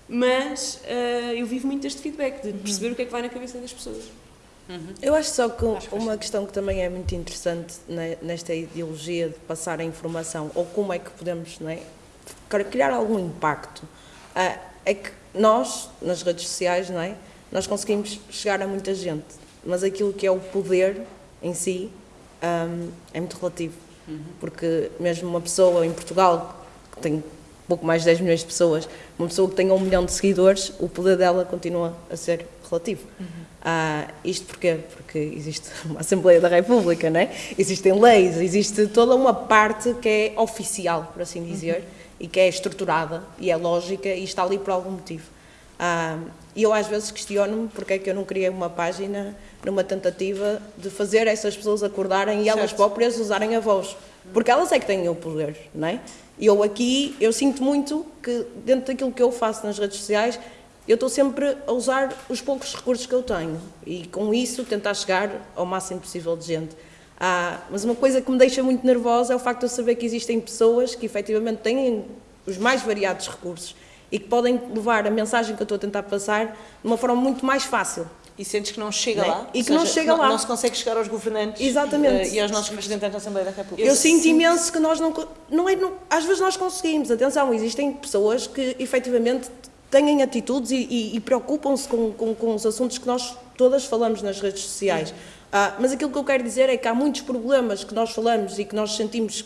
B: mas uh, eu vivo muito deste feedback, de perceber uhum. o que é que vai na cabeça das pessoas.
E: Uhum. Eu acho só que acho uma questão que também é muito interessante nesta ideologia de passar a informação, ou como é que podemos não é, criar algum impacto, ah, é que nós, nas redes sociais, não é, nós conseguimos chegar a muita gente, mas aquilo que é o poder em si um, é muito relativo. Uhum. Porque mesmo uma pessoa em Portugal que tem pouco mais de 10 milhões de pessoas, uma pessoa que tenha um milhão de seguidores, o poder dela continua a ser relativo. Uhum. Ah, isto porquê? Porque existe uma Assembleia da República, não é? existem leis, existe toda uma parte que é oficial, por assim dizer, uhum. e que é estruturada e é lógica e está ali por algum motivo. Ah, e eu às vezes questiono-me porque é que eu não criei uma página numa tentativa de fazer essas pessoas acordarem e elas próprias usarem a voz. Porque elas é que têm o poder, não é? E eu aqui, eu sinto muito que dentro daquilo que eu faço nas redes sociais, eu estou sempre a usar os poucos recursos que eu tenho e com isso tentar chegar ao máximo possível de gente. Ah, mas uma coisa que me deixa muito nervosa é o facto de eu saber que existem pessoas que efetivamente têm os mais variados recursos e que podem levar a mensagem que eu estou a tentar passar de uma forma muito mais fácil.
A: E sentes que não chega não é? lá?
E: E que seja, não chega
A: não,
E: lá.
A: Não se consegue chegar aos governantes
E: Exatamente.
A: Uh, e aos nossos representantes da Assembleia da República.
E: Eu, sinto imenso que nós não... não, é, não às vezes nós conseguimos, atenção, existem pessoas que efetivamente têm atitudes e, e, e preocupam-se com, com, com, os assuntos que nós todas falamos nas redes sociais. Ah, mas aquilo que eu quero dizer é que há muitos problemas que nós falamos e que nós sentimos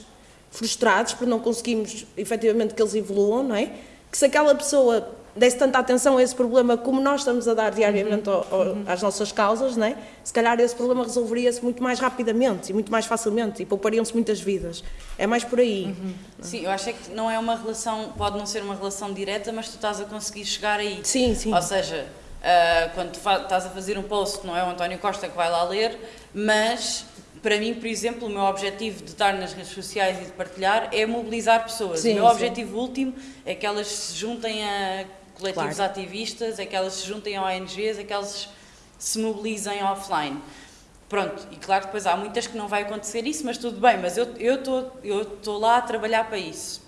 E: frustrados por não conseguirmos efetivamente que eles evoluam, não é? Que se aquela pessoa desse tanta atenção a esse problema como nós estamos a dar diariamente ao, ao, uhum. às nossas causas, né? se calhar esse problema resolveria-se muito mais rapidamente e muito mais facilmente e poupariam-se muitas vidas. É mais por aí. Uhum.
C: Sim, eu acho é que não é uma relação, pode não ser uma relação direta, mas tu estás a conseguir chegar aí.
E: Sim, sim.
C: Ou seja, uh, quando estás a fazer um post, não é o António Costa que vai lá ler, mas para mim, por exemplo, o meu objetivo de estar nas redes sociais e de partilhar é mobilizar pessoas. Sim, o meu sim. objetivo último é que elas se juntem a coletivos claro. ativistas, é que elas se juntem a ONGs, é que elas se mobilizem offline. Pronto, e claro que depois há muitas que não vai acontecer isso, mas tudo bem, mas eu estou eu tô, eu lá a trabalhar para isso.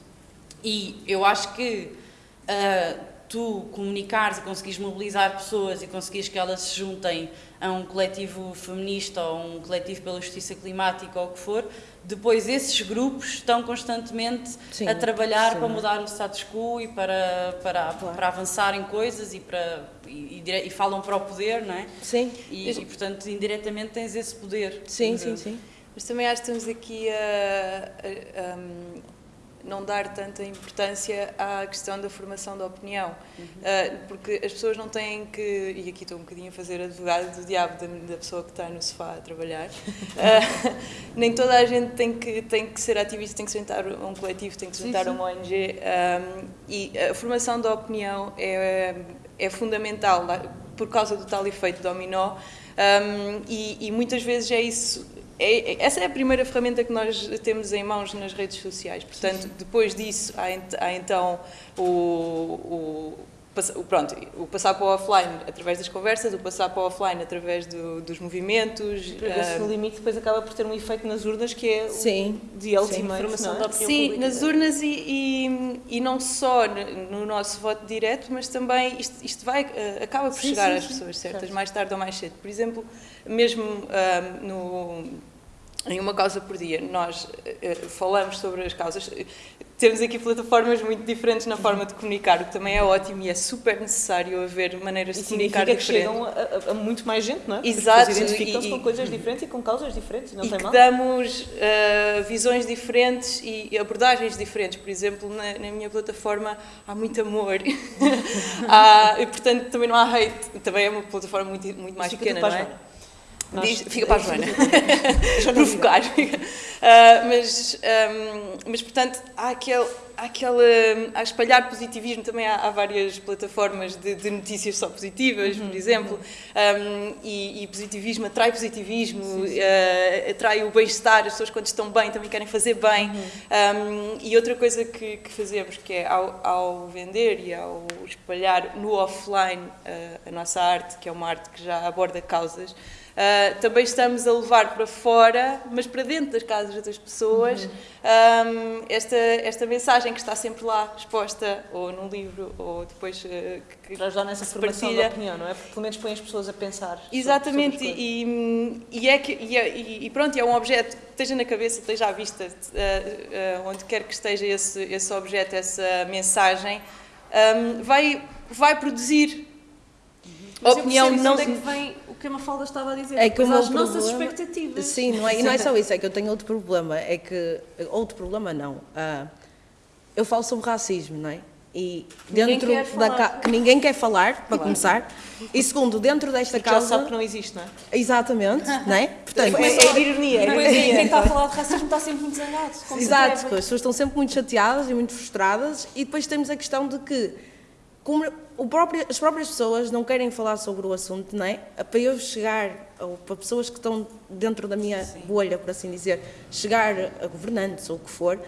C: E eu acho que uh, tu comunicares e conseguires mobilizar pessoas e conseguires que elas se juntem a um coletivo feminista ou um coletivo pela justiça climática ou o que for, depois esses grupos estão constantemente sim, a trabalhar sim. para mudar o status quo e para, para, claro. para avançar em coisas e, para, e, e, e, falam para o poder, não é?
E: Sim.
C: E, e, portanto, indiretamente tens esse poder.
E: Sim, sim, sim.
D: Mas também acho que estamos aqui a, a, a não dar tanta importância à questão da formação da opinião, uhum. uh, porque as pessoas não têm que, e aqui estou um bocadinho a fazer advogado do diabo da, da pessoa que está no sofá a trabalhar, uh, nem toda a gente tem que, tem que ser ativista, tem que se juntar a um coletivo, tem que se juntar a uma ONG, um, ah, e a formação da opinião é, é fundamental por causa do tal efeito dominó, um, e, e muitas vezes é isso é, é, essa é a primeira ferramenta que nós temos em mãos nas redes sociais. Portanto, depois disso, há, há então o, o, o, pronto, o passar para o offline através das conversas, o passar para o offline através do, dos movimentos.
A: Porque uh, no limite depois acaba por ter um efeito nas urnas que é
E: sim,
A: de última
D: informação é? da opinião Sim, pública. nas urnas e, e, e, não só no nosso voto direto, mas também isto, isto vai, uh, acaba por sim, chegar sim, às pessoas certas, mais tarde ou mais cedo. Por exemplo, mesmo uh, no em uma causa por dia. Nós uh, falamos sobre as causas. Temos aqui plataformas muito diferentes na forma de comunicar, o que também é ótimo e é super necessário haver maneiras
A: e
D: de comunicar
A: diferentes. que chegam a, a, muito mais gente, não é?
D: Exato.
A: identificam-se com coisas diferentes e com causas diferentes, não
D: e
A: tem mal.
D: damos uh, visões diferentes e abordagens diferentes. Por exemplo, na, na minha plataforma há muito amor. há, e, portanto, também não há hate. Também é uma plataforma muito, muito mais pequena, não é? Nós, Diz, fica para a Joana. Provocar. Uh, mas, um, mas, portanto, há aquele, há aquele. A espalhar positivismo também há, há várias plataformas de, de, notícias só positivas, uhum, por exemplo. Um, e, e, positivismo atrai positivismo, sim, sim. Uh, atrai o bem-estar. As pessoas, quando estão bem, também querem fazer bem. Uhum. Um, e outra coisa que, que, fazemos, que é ao, ao, vender e ao espalhar no offline uh, a nossa arte, que é uma arte que já aborda causas. Uh, também estamos a levar para fora, mas para dentro das casas das pessoas, uhum. um, esta, esta mensagem que está sempre lá exposta, ou num livro, ou depois. Uh,
A: que, para ajudar nessa formação partilha. da opinião, não é? Porque pelo menos põe as pessoas a pensar.
D: Exatamente,
A: sobre, sobre
D: e, e, é que, e, é, e, pronto, é um objeto que esteja na cabeça, esteja à vista, uh, onde quer que esteja esse, esse objeto, essa mensagem, um, vai, vai produzir.
B: Mas opinião não. É que vem que a Mafalda estava a dizer, é que as nossas expectativas.
E: Sim, não é, e não é só isso, é que eu tenho outro problema, é que, outro problema não, ah, eu falo sobre racismo, não é? E dentro da ca- que ninguém quer falar, para começar. E segundo, dentro desta
A: Porque já
E: causa,
A: sabe que não existe, não é?
E: exatamente, não é? Portanto,
A: É, é ironia.
B: E
A: é
B: depois
A: ironia.
B: quem está a falar de racismo está sempre muito zangado.
E: Exato, as pessoas estão sempre muito chateadas e muito frustradas e depois temos a questão de que como próprio- as próprias pessoas não querem falar sobre o assunto, não é? Para eu chegar, ou para pessoas que estão dentro da minha bolha, por assim dizer, chegar a governantes ou o que for,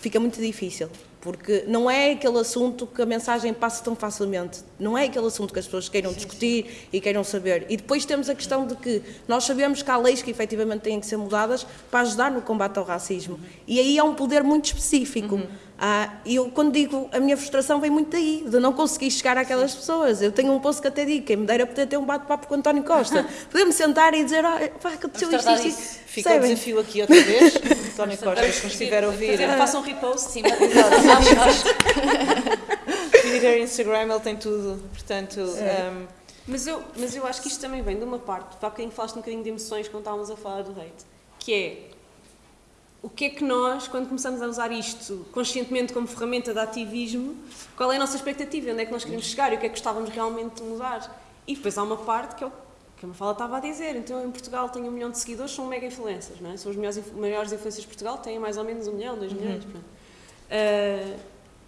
E: fica muito difícil. Porque não é aquele assunto que a mensagem passa tão facilmente. Não é aquele assunto que as pessoas queiram discutir e queiram saber. E depois temos a questão de que nós sabemos que há leis que efetivamente têm que ser mudadas para ajudar no combate ao racismo. E aí há um poder muito específico. Ah, e eu, quando digo a minha frustração, vem muito daí, de não conseguir chegar àquelas pessoas. Eu tenho um posto que até digo, quem me dera poder ter um bate-papo com o António Costa. Poder-me sentar e dizer, olha, pá, aconteceu
C: Vamos
E: isto, isto, isto.
A: Fica o desafio aqui outra vez. António Costa, se nos estiver a ouvir,
B: Façam um repost.
C: Sim, mas exato. Nós- nós-
A: Twitter, Instagram, ele tem tudo. Portanto, um,
B: Mas eu, mas eu acho que isto também vem de uma parte, há bocadinho falaste um bocadinho de emoções quando estávamos a falar do hate, que é o que é que nós, quando começamos a usar isto conscientemente como ferramenta de ativismo, qual é a nossa expectativa, onde é que nós queremos chegar e o que é que gostávamos realmente de mudar. E depois há uma parte que é o que a Mafala estava a dizer, então em Portugal tenho um milhão de seguidores, são mega influencers, não é? São os inf- maiores influencers de Portugal, têm mais ou menos um milhão, dois milhões. Ah,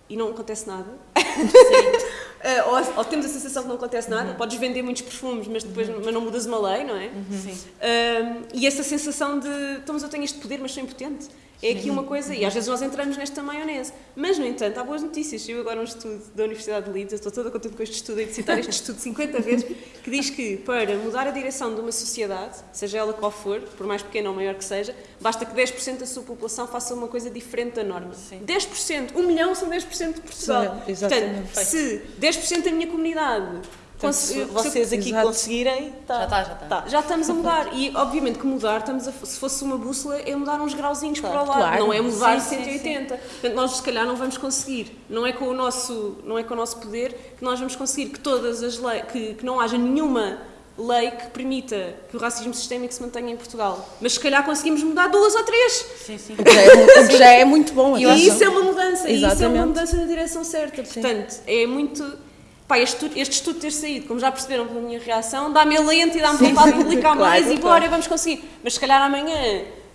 B: e não acontece nada. Ah, ou, ou temos a sensação que não acontece nada, podes vender muitos perfumes, mas depois mas não mudas uma lei, não é?
C: Sim.
B: Um, e essa sensação de, então, mas eu tenho este poder, mas sou impotente. É aqui uma coisa, e às vezes nós entramos nesta maionese. Mas, no entanto, há boas notícias. Saiu agora um estudo da Universidade de Leeds, eu estou toda contente com este estudo, e de citar este estudo 50 vezes, que diz que para mudar a direção de uma sociedade, seja ela qual for, por mais pequena ou maior que seja, basta que 10% da sua população faça uma coisa diferente da norma.
C: Sim.
B: 10%, 1 milhão são 10% de Portugal.
E: Sim.
B: Portanto, se 10% da minha comunidade
A: portanto, vocês aqui
E: Exato.
A: conseguirem, tá.
C: Já está, já está.
B: Tá, já estamos a mudar. E, obviamente, que mudar, estamos a, se fosse uma bússola, é mudar uns grauzinhos
A: Claro.
B: para o lado,
E: Claro.
B: não é mudar
C: Sim, sim,
B: 180. Portanto, nós, se calhar, não vamos conseguir. Não é com o nosso, não é com o nosso poder que nós vamos conseguir que todas as leis, que, que não haja nenhuma lei que permita que o racismo sistémico se mantenha em Portugal. Mas, se calhar, conseguimos mudar duas ou três.
C: Sim, sim.
E: O que já é, que já é muito bom.
B: E isso é uma mudança, e isso é uma
E: Exatamente.
B: mudança na direção certa. Portanto, é muito. Pá, este, estudo- este estudo ter saído, como já perceberam pela minha reação, dá-me alento e dá-me vontade de publicar
E: Claro,
B: mais e
E: claro.
B: bora, vamos conseguir. Mas se calhar amanhã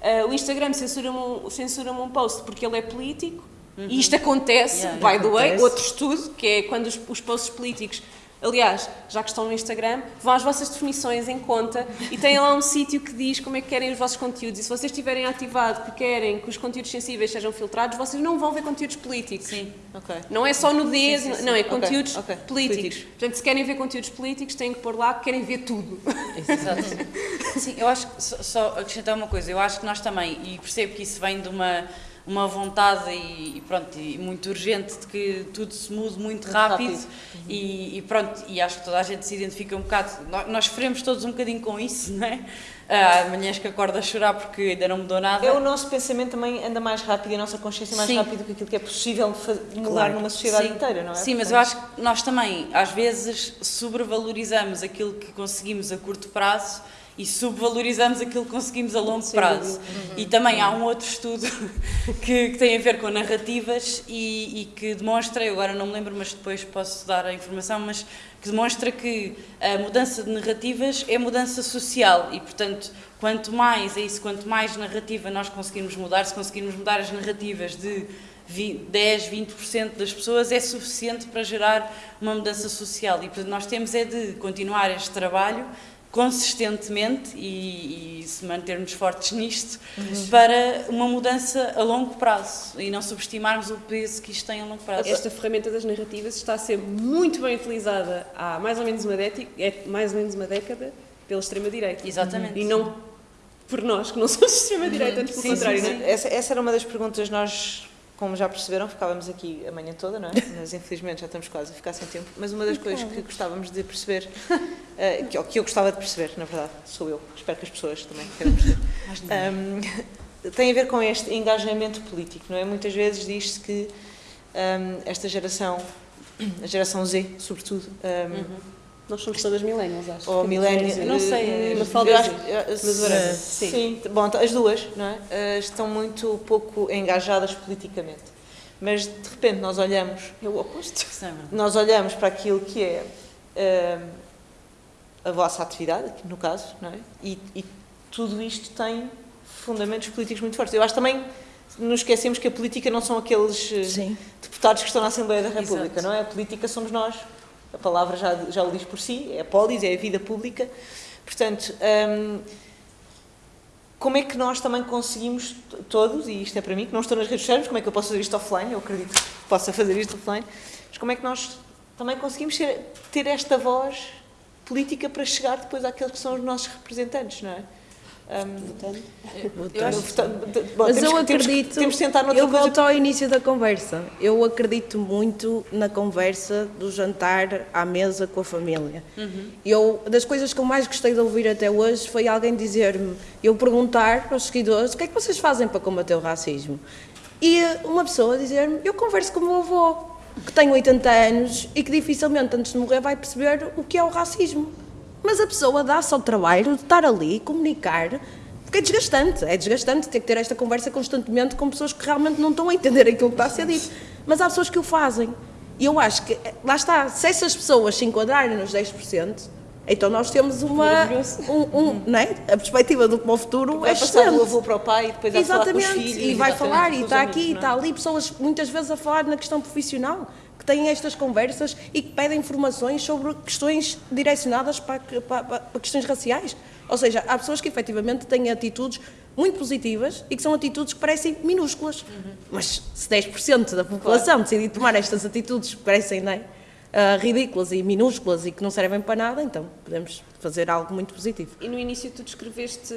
B: ah, o Instagram censura-me um, censura um post porque ele é político, e isto acontece,
C: Yeah.
B: by the way,
E: Acontece.
B: outro estudo, que é quando os, os posts políticos. Aliás, já que estão no Instagram, vão às vossas definições em conta e têm lá um sítio que diz como é que querem os vossos conteúdos. E se vocês tiverem ativado que querem que os conteúdos sensíveis sejam filtrados, vocês não vão ver conteúdos políticos.
C: Sim.
A: Ok.
B: Não é só nudez,
A: Sim, sim, sim.
B: não, é conteúdos
A: ok.
B: políticos.
A: Políticos.
B: Portanto, se querem ver conteúdos políticos, têm que pôr lá que querem ver tudo.
C: Exato. Sim, eu acho que, só, só acrescentar uma coisa, eu acho que nós também, e percebo que isso vem de uma, uma vontade e, e pronto, e muito urgente de que tudo se mude muito rápido,
A: rápido.
C: E, e pronto, e acho que toda a gente se identifica um bocado, nós, nós sofremos todos um bocadinho com isso, não é? Há manhãs que acordo a chorar porque ainda não mudou nada.
A: É o nosso pensamento também anda mais rápido e a nossa consciência mais
C: Sim.
A: rápido que aquilo que é possível mudar
E: Claro.
A: numa sociedade
C: Sim.
A: inteira, não é?
C: Sim, mas eu acho que nós também, às vezes, sobrevalorizamos aquilo que conseguimos a curto prazo e subvalorizamos aquilo que conseguimos a longo prazo. E também há um outro estudo que, que tem a ver com narrativas e, e que demonstra, eu agora não me lembro, mas depois posso dar a informação, mas que demonstra que a mudança de narrativas é mudança social e, portanto, quanto mais, é isso, quanto mais narrativa nós conseguirmos mudar, se conseguirmos mudar as narrativas de 20, 10, 20% das pessoas é suficiente para gerar uma mudança social. E portanto, nós temos é de continuar este trabalho consistentemente e, e se mantermos fortes nisto para uma mudança a longo prazo e não subestimarmos o peso que isto tem a longo prazo.
B: Esta ferramenta das narrativas está a ser muito bem utilizada há mais ou menos uma década, é mais ou menos uma década pela extrema-direita.
C: Exatamente.
B: E não por nós, que não somos extrema-direita, antes pelo
C: Sim, sim,
B: contrário,
C: sim.
B: não é?
A: Essa, essa era uma das perguntas, nós, como já perceberam, ficávamos aqui a manhã toda, não é? Mas infelizmente já estamos quase a ficar sem tempo. Mas uma das coisas que gostávamos de perceber, eh, que, que eu gostava de perceber, na verdade, sou eu, espero que as pessoas também queiram perceber, Ahm, tem a ver com este engajamento político, não é? Muitas vezes diz-se que ahm, esta geração, a geração Z, sobretudo, ahm,
B: Nós somos todas millennials, acho.
A: ou millennials.
C: Não sei, é-
B: Uma falda
A: eu
B: Z.
A: acho- eu-
B: Mas whatever.
A: Sim. bom, então, as duas não é? Eh, estão muito pouco engajadas politicamente. mas de repente nós olhamos,
B: É o oposto.
C: É
A: nós olhamos para aquilo que é eh, a vossa atividade, no caso, não é? E, e tudo isto tem fundamentos políticos muito fortes. Eu acho também nos esquecemos que a política não são aqueles eh,
E: Sim.
A: deputados que estão na Assembleia da República,
C: Exato.
A: não é? A política somos nós. A palavra já, já o diz por si, é a polis, é a vida pública. Portanto, hum, como é que nós também conseguimos, todos, e isto é para mim, que não estou nas redes sociais, como é que eu posso fazer isto offline? Eu acredito que possa fazer isto offline. Mas como é que nós também conseguimos ser- ter esta voz política para chegar depois àqueles que são os nossos representantes, não é? Hum,
C: Eu acho
A: bom,
E: Mas
A: temos
E: eu
A: que- temos que-
E: acredito.
A: Temos de tentar noutra
E: eu
A: coisa
E: volto ao início da conversa. Eu acredito muito na conversa do jantar à mesa com a família. Eu, das coisas que eu mais gostei de ouvir até hoje foi alguém dizer-me, eu perguntar aos seguidores, o que é que vocês fazem para combater o racismo? E uma pessoa dizer-me, eu converso com o meu avô, que tem 80 anos e que dificilmente antes de morrer vai perceber o que é o racismo. Mas a pessoa dá-se ao trabalho de estar ali, comunicar, porque é desgastante. É desgastante ter que ter esta conversa constantemente com pessoas que realmente não estão a entender aquilo que está a ser dito. Mas há pessoas que o fazem. E eu acho que, lá está, se essas pessoas se enquadrarem nos 10%, então nós temos uma. Um, um, não é? A perspectiva do para o futuro
A: vai
E: é
A: passar do
E: excelente.
A: avô para o pai e depois há de falar com os
E: Exatamente,
A: filhos.
E: e vai
A: exatamente,
E: falar, e está
A: amigos,
E: aqui, e está ali, pessoas muitas vezes a falar na questão profissional, que têm estas conversas e que pedem informações sobre questões direcionadas para, para, para- questões raciais. Ou seja, há pessoas que efetivamente têm atitudes muito positivas e que são atitudes que parecem minúsculas. Mas se 10% da população decidir tomar estas atitudes que parecem não é, ah, ridículas e minúsculas e que não servem para nada, então podemos fazer algo muito positivo.
B: E no início tu descreveste,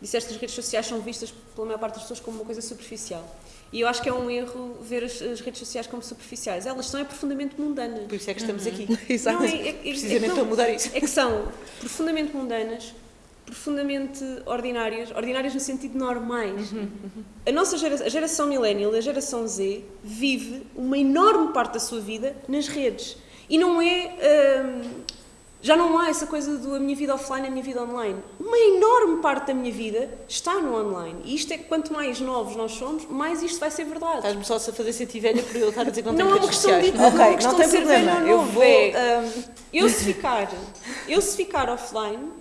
B: disseste que as redes sociais são vistas pela maior parte das pessoas como uma coisa superficial. E eu acho que é um erro ver as, as redes sociais como superficiais. Elas são é profundamente mundanas.
A: Por isso é que estamos aqui.
E: Exato.
B: Não, é- é- é-
A: Precisamente
B: não,
A: para mudar isso.
B: É que são profundamente mundanas, profundamente ordinárias, ordinárias no sentido normais.
A: Uhum,
B: A nossa geração, a geração millennial, a geração Z, vive uma enorme parte da sua vida nas redes. E não é. hum, já não há essa coisa do a minha vida offline, a minha vida online. Uma enorme parte da minha vida está no online. E isto é que quanto mais novos nós somos, mais isto vai ser verdade.
A: Estás-me só a fazer sentir velha por eu estar a dizer que não,
B: Não
A: tenho
B: é uma
A: redes
B: questão de-
A: sociais.
B: não é questão
A: não tem
B: de ser
A: problema.
B: velho ou
A: Eu
B: novo,
A: vou.
B: é-
A: hum,
B: Eu se ficar, eu se ficar offline,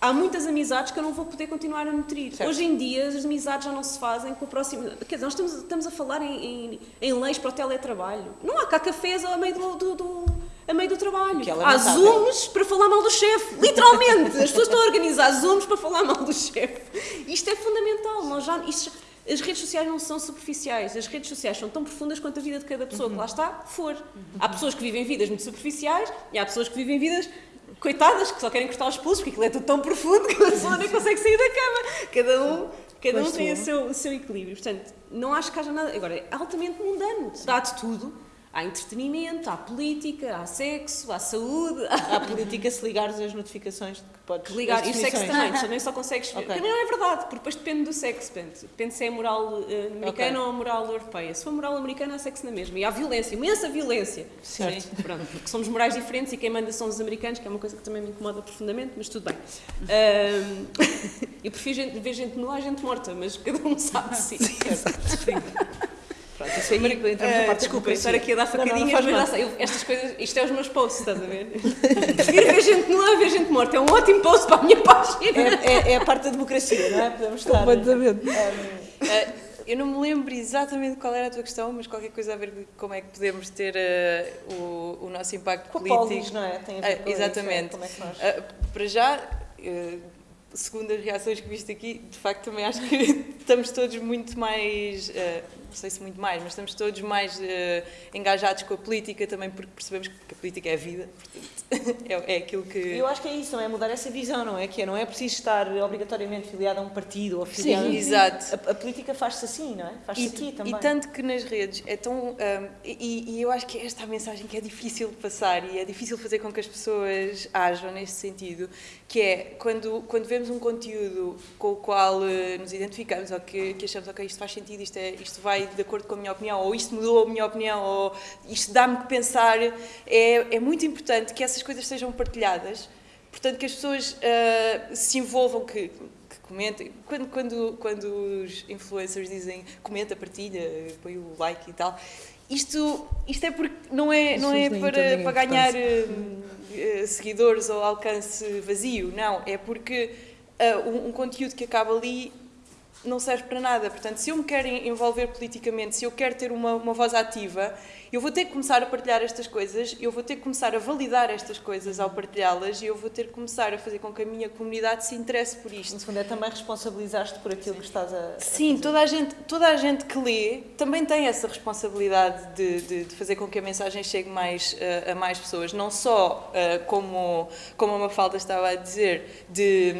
B: há muitas amizades que eu não vou poder continuar a nutrir.
A: Certo.
B: Hoje em dia as amizades já não se fazem com o próximo. Quer dizer, nós estamos, estamos a falar em, em, em leis para o teletrabalho. Não há cá cafés a meio do, do- do- a meio do trabalho.
A: Que é
B: há zooms para falar mal do chefe. Literalmente! As pessoas estão a organizar zooms para falar mal do chefe. Isto é fundamental. Nós já, isto- as redes sociais não são superficiais. As redes sociais são tão profundas quanto a vida de cada pessoa que lá está for. Há pessoas que vivem vidas muito superficiais e há pessoas que vivem vidas coitadas que só querem cortar os pulsos porque aquilo é tudo tão profundo que a pessoa nem consegue sair da cama. Cada um, cada um tem o seu, o seu equilíbrio. Portanto, não acho que haja nada. Agora, é altamente mundano. Dá de tudo. Há entretenimento, há política, há sexo, há saúde, há
A: política se ligares as notificações que podes.
B: ligar. E o sexo também, também só consegues.
A: Ok.
B: Também não é verdade, porque depois depende do sexo. Depende, depende se é moral eh, americana
A: Ok.
B: ou moral europeia. Se for moral americana, há sexo na mesma. E há violência, imensa violência.
A: Certo.
B: Pronto, porque somos morais diferentes e quem manda são os americanos, que é uma coisa que também me incomoda profundamente, mas tudo bem. Ahm, eu prefiro gente- ver gente nua a gente morta, mas cada um sabe de si.
A: Pronto, isso aí entramos na
B: Ah,
A: parte da
B: desculpa, estar aqui a dar
A: Não, não, não
B: facadinhas,
A: faz
B: mas eu- estas coisas, isto é os meus posts, estás a ver? Prefiro ver gente nua a ver gente morta, é um ótimo post para a minha página.
A: É, é- é a parte da democracia, não é? Podemos estar.
E: Completamente.
D: Ah, eu não me lembro exatamente qual era a tua questão, mas qualquer coisa a ver de como é que podemos ter ah, o, o nosso impacto
A: Com
D: político.
A: polis, não é? Tem a ver com isso,
D: exatamente.
A: é, Como é que nós...
D: Ah, para já, segundo as reações que viste aqui, de facto também acho que estamos todos muito mais, ah, não sei se muito mais, mas estamos todos mais ah, engajados com a política também porque percebemos que a política é a vida, portanto, é, é aquilo que...
A: Eu acho que é isso, não é? Mudar essa visão, não é? Que é, não é preciso estar obrigatoriamente filiado a um partido ou filiado...
D: Sim, exato.
A: A, a política faz-se assim, não é? Faz-se
D: E,
A: aqui
D: e
A: também.
D: tanto que nas redes é tão. hum, e, e eu acho que é esta a mensagem que é difícil passar e é difícil fazer com que as pessoas ajam nesse sentido, que é quando, quando vemos um conteúdo com o qual eh, nos identificamos ou que, que achamos, ok, isto faz sentido, isto, é, isto vai de acordo com a minha opinião, ou isto mudou a minha opinião, ou isto dá-me que pensar, é, é muito importante que essas coisas sejam partilhadas, portanto que as pessoas ah, se envolvam, que, que comenta. Quando, quando, quando os influencers dizem comenta, partilha, põe o like e tal, isto, isto é porque não é, não é para, para ganhar uh, seguidores ou alcance vazio, não. É porque uh, um, um conteúdo que acaba ali não serve para nada. Portanto, se eu me quero envolver politicamente, se eu quero ter uma, uma voz ativa, eu vou ter que começar a partilhar estas coisas, eu vou ter que começar a validar estas coisas ao partilhá-las e eu vou ter que começar a fazer com que a minha comunidade se interesse por isto.
A: No fundo, é também responsabilizar-te por aquilo
D: Sim.
A: que estás a.
D: Sim, toda a, gente, toda a gente que lê também tem essa responsabilidade de, de, de fazer com que a mensagem chegue mais uh, a mais pessoas. Não só, uh, como, como a Mafalda estava a dizer, de,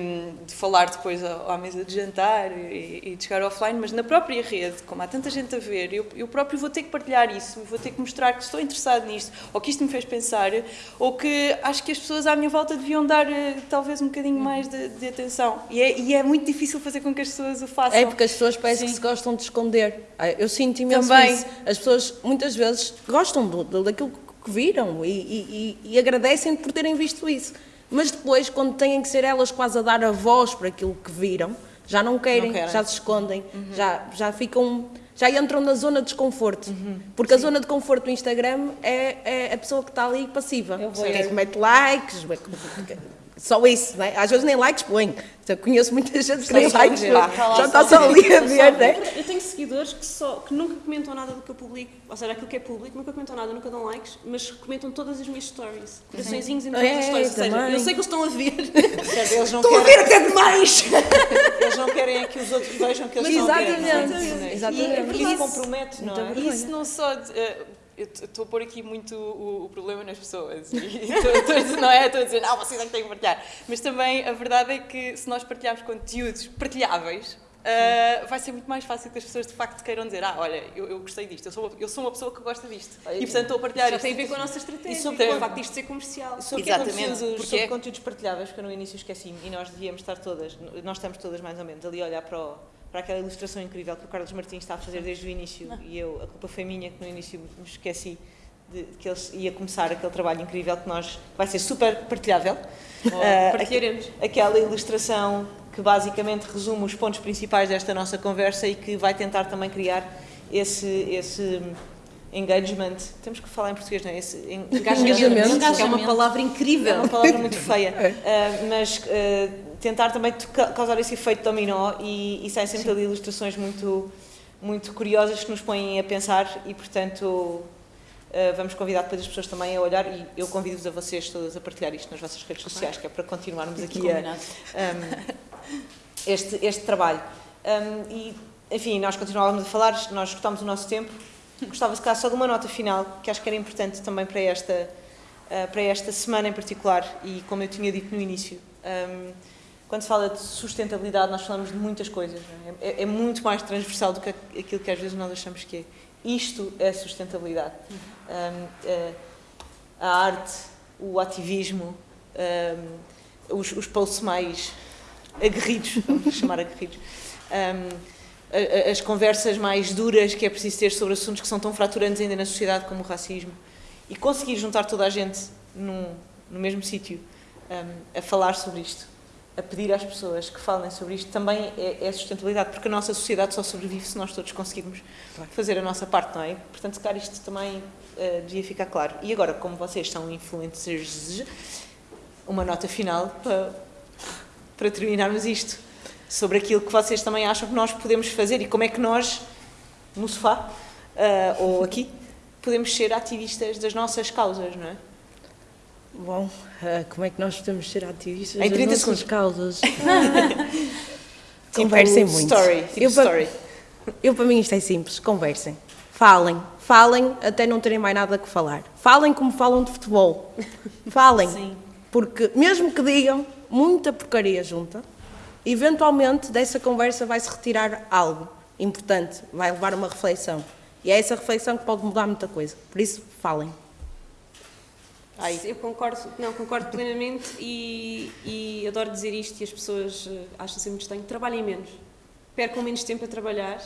D: de falar depois à, à mesa de jantar e, e, de chegar offline, mas na própria rede, como há tanta gente a ver, eu, eu próprio vou ter que partilhar isso, vou ter que mostrar que estou interessado nisto, ou que isto me fez pensar, ou que acho que as pessoas à minha volta deviam dar uh, talvez um bocadinho mais de, de atenção. E é, e é, muito difícil fazer com que as pessoas o façam.
E: É porque as pessoas parecem que se gostam de esconder. Eu sinto imenso Também. isso. As pessoas muitas vezes gostam do, do, daquilo que viram e, e, e, agradecem por terem visto isso. Mas depois, quando têm que ser elas quase a dar a voz para aquilo que viram, já não querem, não já se escondem, uhum. já, já ficam já entram na zona de desconforto. Uhum. Porque Sim. a zona de conforto do Instagram é, é a pessoa que está ali passiva. Eu vou que mete likes, só isso, né? Às vezes nem likes põe. Eu conheço muita gente que nem likes põe. Já está só ali a ver, né?
B: Eu tenho seguidores que, só, que nunca comentam nada do que eu publico, ou seja, aquilo que é público, nunca comentam nada, nunca dão likes, mas comentam todas as minhas stories. Coraçõezinhos em todas é, as stories. Ou seja, eu sei que eles estão a ver. Estão
A: querem...
B: a ver até demais!
A: eles não querem é que os outros vejam que eles
E: estão
A: a ver.
E: Exatamente.
A: Exatamente. E, isso compromete, não é?
D: Isso não só... Estou a pôr aqui muito o, o problema nas pessoas. Estou não é? Estou a dizer, não, vocês é que têm que partilhar. Mas também a verdade é que se nós partilharmos conteúdos partilháveis, Uh, vai ser muito mais fácil que as pessoas de facto queiram dizer ah, olha, eu, eu gostei disto, eu sou, uma, eu sou uma pessoa que gosta disto e portanto estou a partilhar
B: Já
D: isto.
B: tem a ver com a nossa estratégia, e sobre o facto disto ser comercial.
A: Sobre Exatamente. Sobre, porque é... conteúdos partilháveis, que eu no início esqueci e nós devíamos estar todas, nós estamos todas mais ou menos ali a olhar para o para aquela ilustração incrível que o Carlos Martins está a fazer desde o início e eu, a culpa foi minha que no início me esqueci de que eles ia começar aquele trabalho incrível que nós vai ser super partilhável.
B: Oh, uh, partilharemos.
A: Aquela ilustração que basicamente resume os pontos principais desta nossa conversa e que vai tentar também criar esse esse engagement, temos que falar em português, não é? Esse
B: engajamento, engajamento. é uma palavra incrível.
A: É uma palavra muito feia, uh, mas uh, tentar também causar esse efeito dominó e, e saem sempre ali ilustrações muito, muito curiosas que nos põem a pensar e, portanto, Uh, vamos convidar depois as pessoas também a olhar e eu convido-vos a vocês todas a partilhar isto nas vossas redes sociais, que é para continuarmos aqui a, um, este, este trabalho. Um, e, enfim, nós continuávamos a falar, nós esgotámos o nosso tempo. Gostava de ficar só de uma nota final, que acho que era importante também para esta, uh, para esta semana em particular e, como eu tinha dito no início, um, quando se fala de sustentabilidade, nós falamos de muitas coisas. É? É, é? muito mais transversal do que aquilo que às vezes nós achamos que é. Isto é sustentabilidade. Um, eh, a arte, o ativismo, um, os, os posts mais aguerridos, vamos chamar aguerridos, um, as conversas mais duras que é preciso ter sobre assuntos que são tão fraturantes ainda na sociedade como o racismo e conseguir juntar toda a gente num, no mesmo sítio a falar sobre isto a pedir às pessoas que falem sobre isto também é, é sustentabilidade, porque a nossa sociedade só sobrevive se nós todos conseguirmos fazer a nossa parte, não é? Portanto, se calhar isto também uh, devia ficar claro. E agora, como vocês são influencers, uma nota final para, para terminarmos isto, sobre aquilo que vocês também acham que nós podemos fazer e como é que nós, no sofá, uh, ou aqui, podemos ser ativistas das nossas causas, não é?
E: Bom, uh, como é que nós podemos ser ativistas em 30 segundos. causas? conversem tipo muito.
A: Story, tipo eu, story.
E: Para, eu, para mim, isto é simples. Conversem. Falem. Falem até não terem mais nada que falar. Falem como falam de futebol. Falem. Sim. Porque, mesmo que digam muita porcaria junta, eventualmente dessa conversa vai-se retirar algo importante, vai levar uma reflexão. E é essa reflexão que pode mudar muita coisa. Por isso, falem.
B: Eu concordo, não, concordo plenamente e, e adoro dizer isto e as pessoas uh, acham sempre estranho. Trabalhem menos. Percam menos tempo a trabalhar,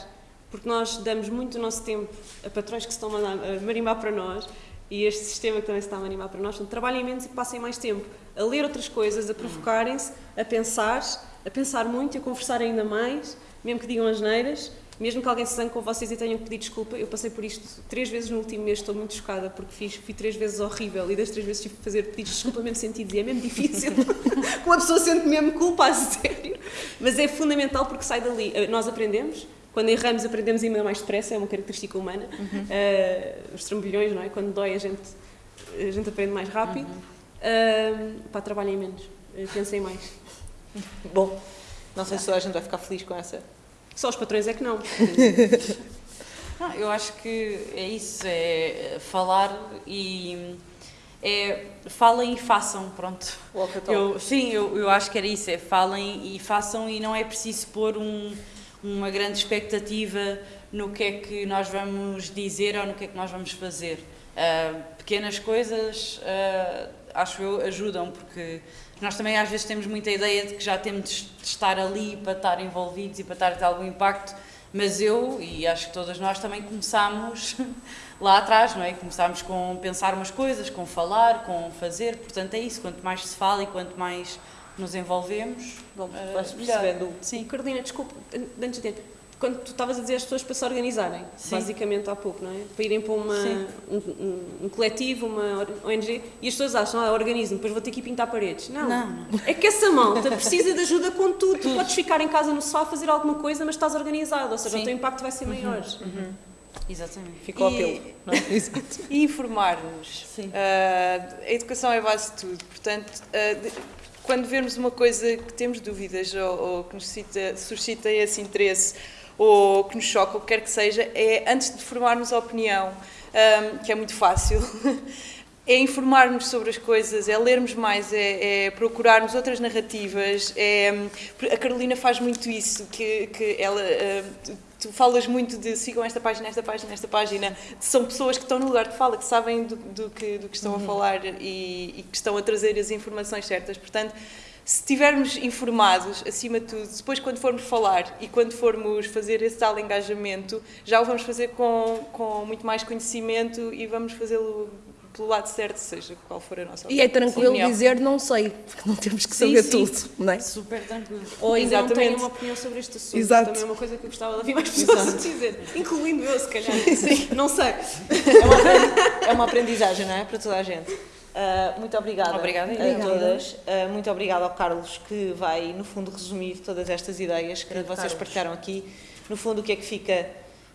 B: porque nós damos muito o nosso tempo a patrões que se estão a, marimbar para nós e este sistema que também se está a animar para nós. Portanto, trabalhem menos e passem mais tempo a ler outras coisas, a provocarem-se, a pensar, a pensar muito e a conversar ainda mais, mesmo que digam as neiras, mesmo que alguém se zangue com vocês e tenham que pedir desculpa. Eu passei por isto três vezes no último mês, estou muito chocada porque fiz, fui três vezes horrível e das três vezes tive que fazer pedidos de desculpa mesmo sentido e é mesmo difícil. Uma pessoa sente mesmo culpa, a sério. Mas é fundamental porque sai dali. Eh, Nós aprendemos, quando erramos, aprendemos ainda mais depressa, é uma característica humana. Uh, os trambolhões, não é? Quando dói, a gente, a gente aprende mais rápido. Uh, pá, trabalhem menos, uh, pensem mais.
A: Bom, não sei se toda a gente vai ficar feliz com essa.
B: Só os patrões é que não.
C: Não, eu acho que é isso, é falar e é falem e façam, pronto.
A: Walk.
C: Eu, sim, eu, eu acho que era isso, é falem e façam e não é preciso pôr um, uma grande expectativa no que é que nós vamos dizer ou no que é que nós vamos fazer. Ah, pequenas coisas, ah, acho eu, ajudam, porque nós também às vezes temos muita ideia de que já temos de estar ali para estar envolvidos e para estar a ter algum impacto, mas eu, e acho que todas nós também começámos lá atrás, não é? Começámos com pensar umas coisas, com falar, com fazer, portanto é isso, quanto mais se fala e quanto mais nos envolvemos,
A: vais
C: melhor.
A: percebendo.
B: Sim, Carolina, desculpa, antes de quando tu estavas a dizer as pessoas para se organizarem,
C: Sim.
B: basicamente há pouco, não é? Para irem para uma, um, um- um coletivo, uma ONG, e as pessoas acham, ah, organismo, depois vou ter que ir pintar paredes. Não,
C: Não, não.
B: é que essa malta precisa de ajuda com tudo. Tu podes ficar em casa no sofá a fazer alguma coisa, mas estás organizado, ou seja,
C: Sim.
B: o teu impacto vai ser maior.
C: Exatamente.
A: Fica o
D: E-
A: apelo. Não é?
D: E informar-nos.
C: Sim.
D: Ah, a educação é a base de tudo. Portanto, ah, de- quando vermos uma coisa que temos dúvidas ou, ou que nos suscita, suscita esse interesse ou que nos choca, ou o que quer que seja, é antes de formarmos a opinião, ah, que é muito fácil. É informar-nos sobre as coisas, é lermos mais, é, é procurarmos outras narrativas. É, a Carolina faz muito isso, que, que ela, ah, tu, falas muito de sigam esta página, esta página, esta página. São pessoas que estão no lugar de fala, que sabem do, do que, do que estão a falar e, e que estão a trazer as informações certas. Portanto, se estivermos informados, acima de tudo, depois quando formos falar e quando formos fazer esse tal engajamento, já o vamos fazer com, com muito mais conhecimento e vamos fazê-lo pelo lado certo, seja qual for a nossa
E: E é tranquilo
D: opinião.
E: dizer não sei, porque não temos que
B: Sim,
E: saber
B: sim.
E: tudo, não é?
C: Super tranquilo.
B: Ou ainda não
D: Exatamente.
B: tenho uma opinião sobre este assunto.
E: Exato.
B: Também é uma coisa que eu gostava de ouvir mais pessoas dizer, incluindo eu, se calhar. Não sei.
A: É uma, é uma aprendizagem, não é? Para toda a gente. Ah, muito obrigada,
C: Obrigada.
A: a
E: Obrigada.
A: todas. Ah, muito obrigada ao Carlos, que vai, no fundo, resumir todas estas ideias que vocês
E: Carlos.
A: partilharam aqui. No fundo, o que é que fica?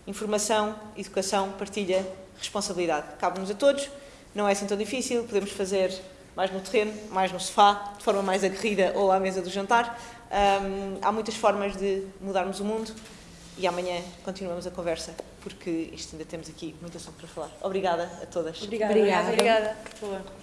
A: Informação, educação, partilha, responsabilidade. Cabe-nos a todos, não é assim tão difícil, podemos fazer mais no terreno, mais no sofá, de forma mais aguerrida ou à mesa do jantar. Ahm, há muitas formas de mudarmos o mundo e amanhã continuamos a conversa, porque isto ainda temos aqui muita ação para falar. Obrigada a todas.
B: Obrigada.
E: Obrigada.
D: Obrigada.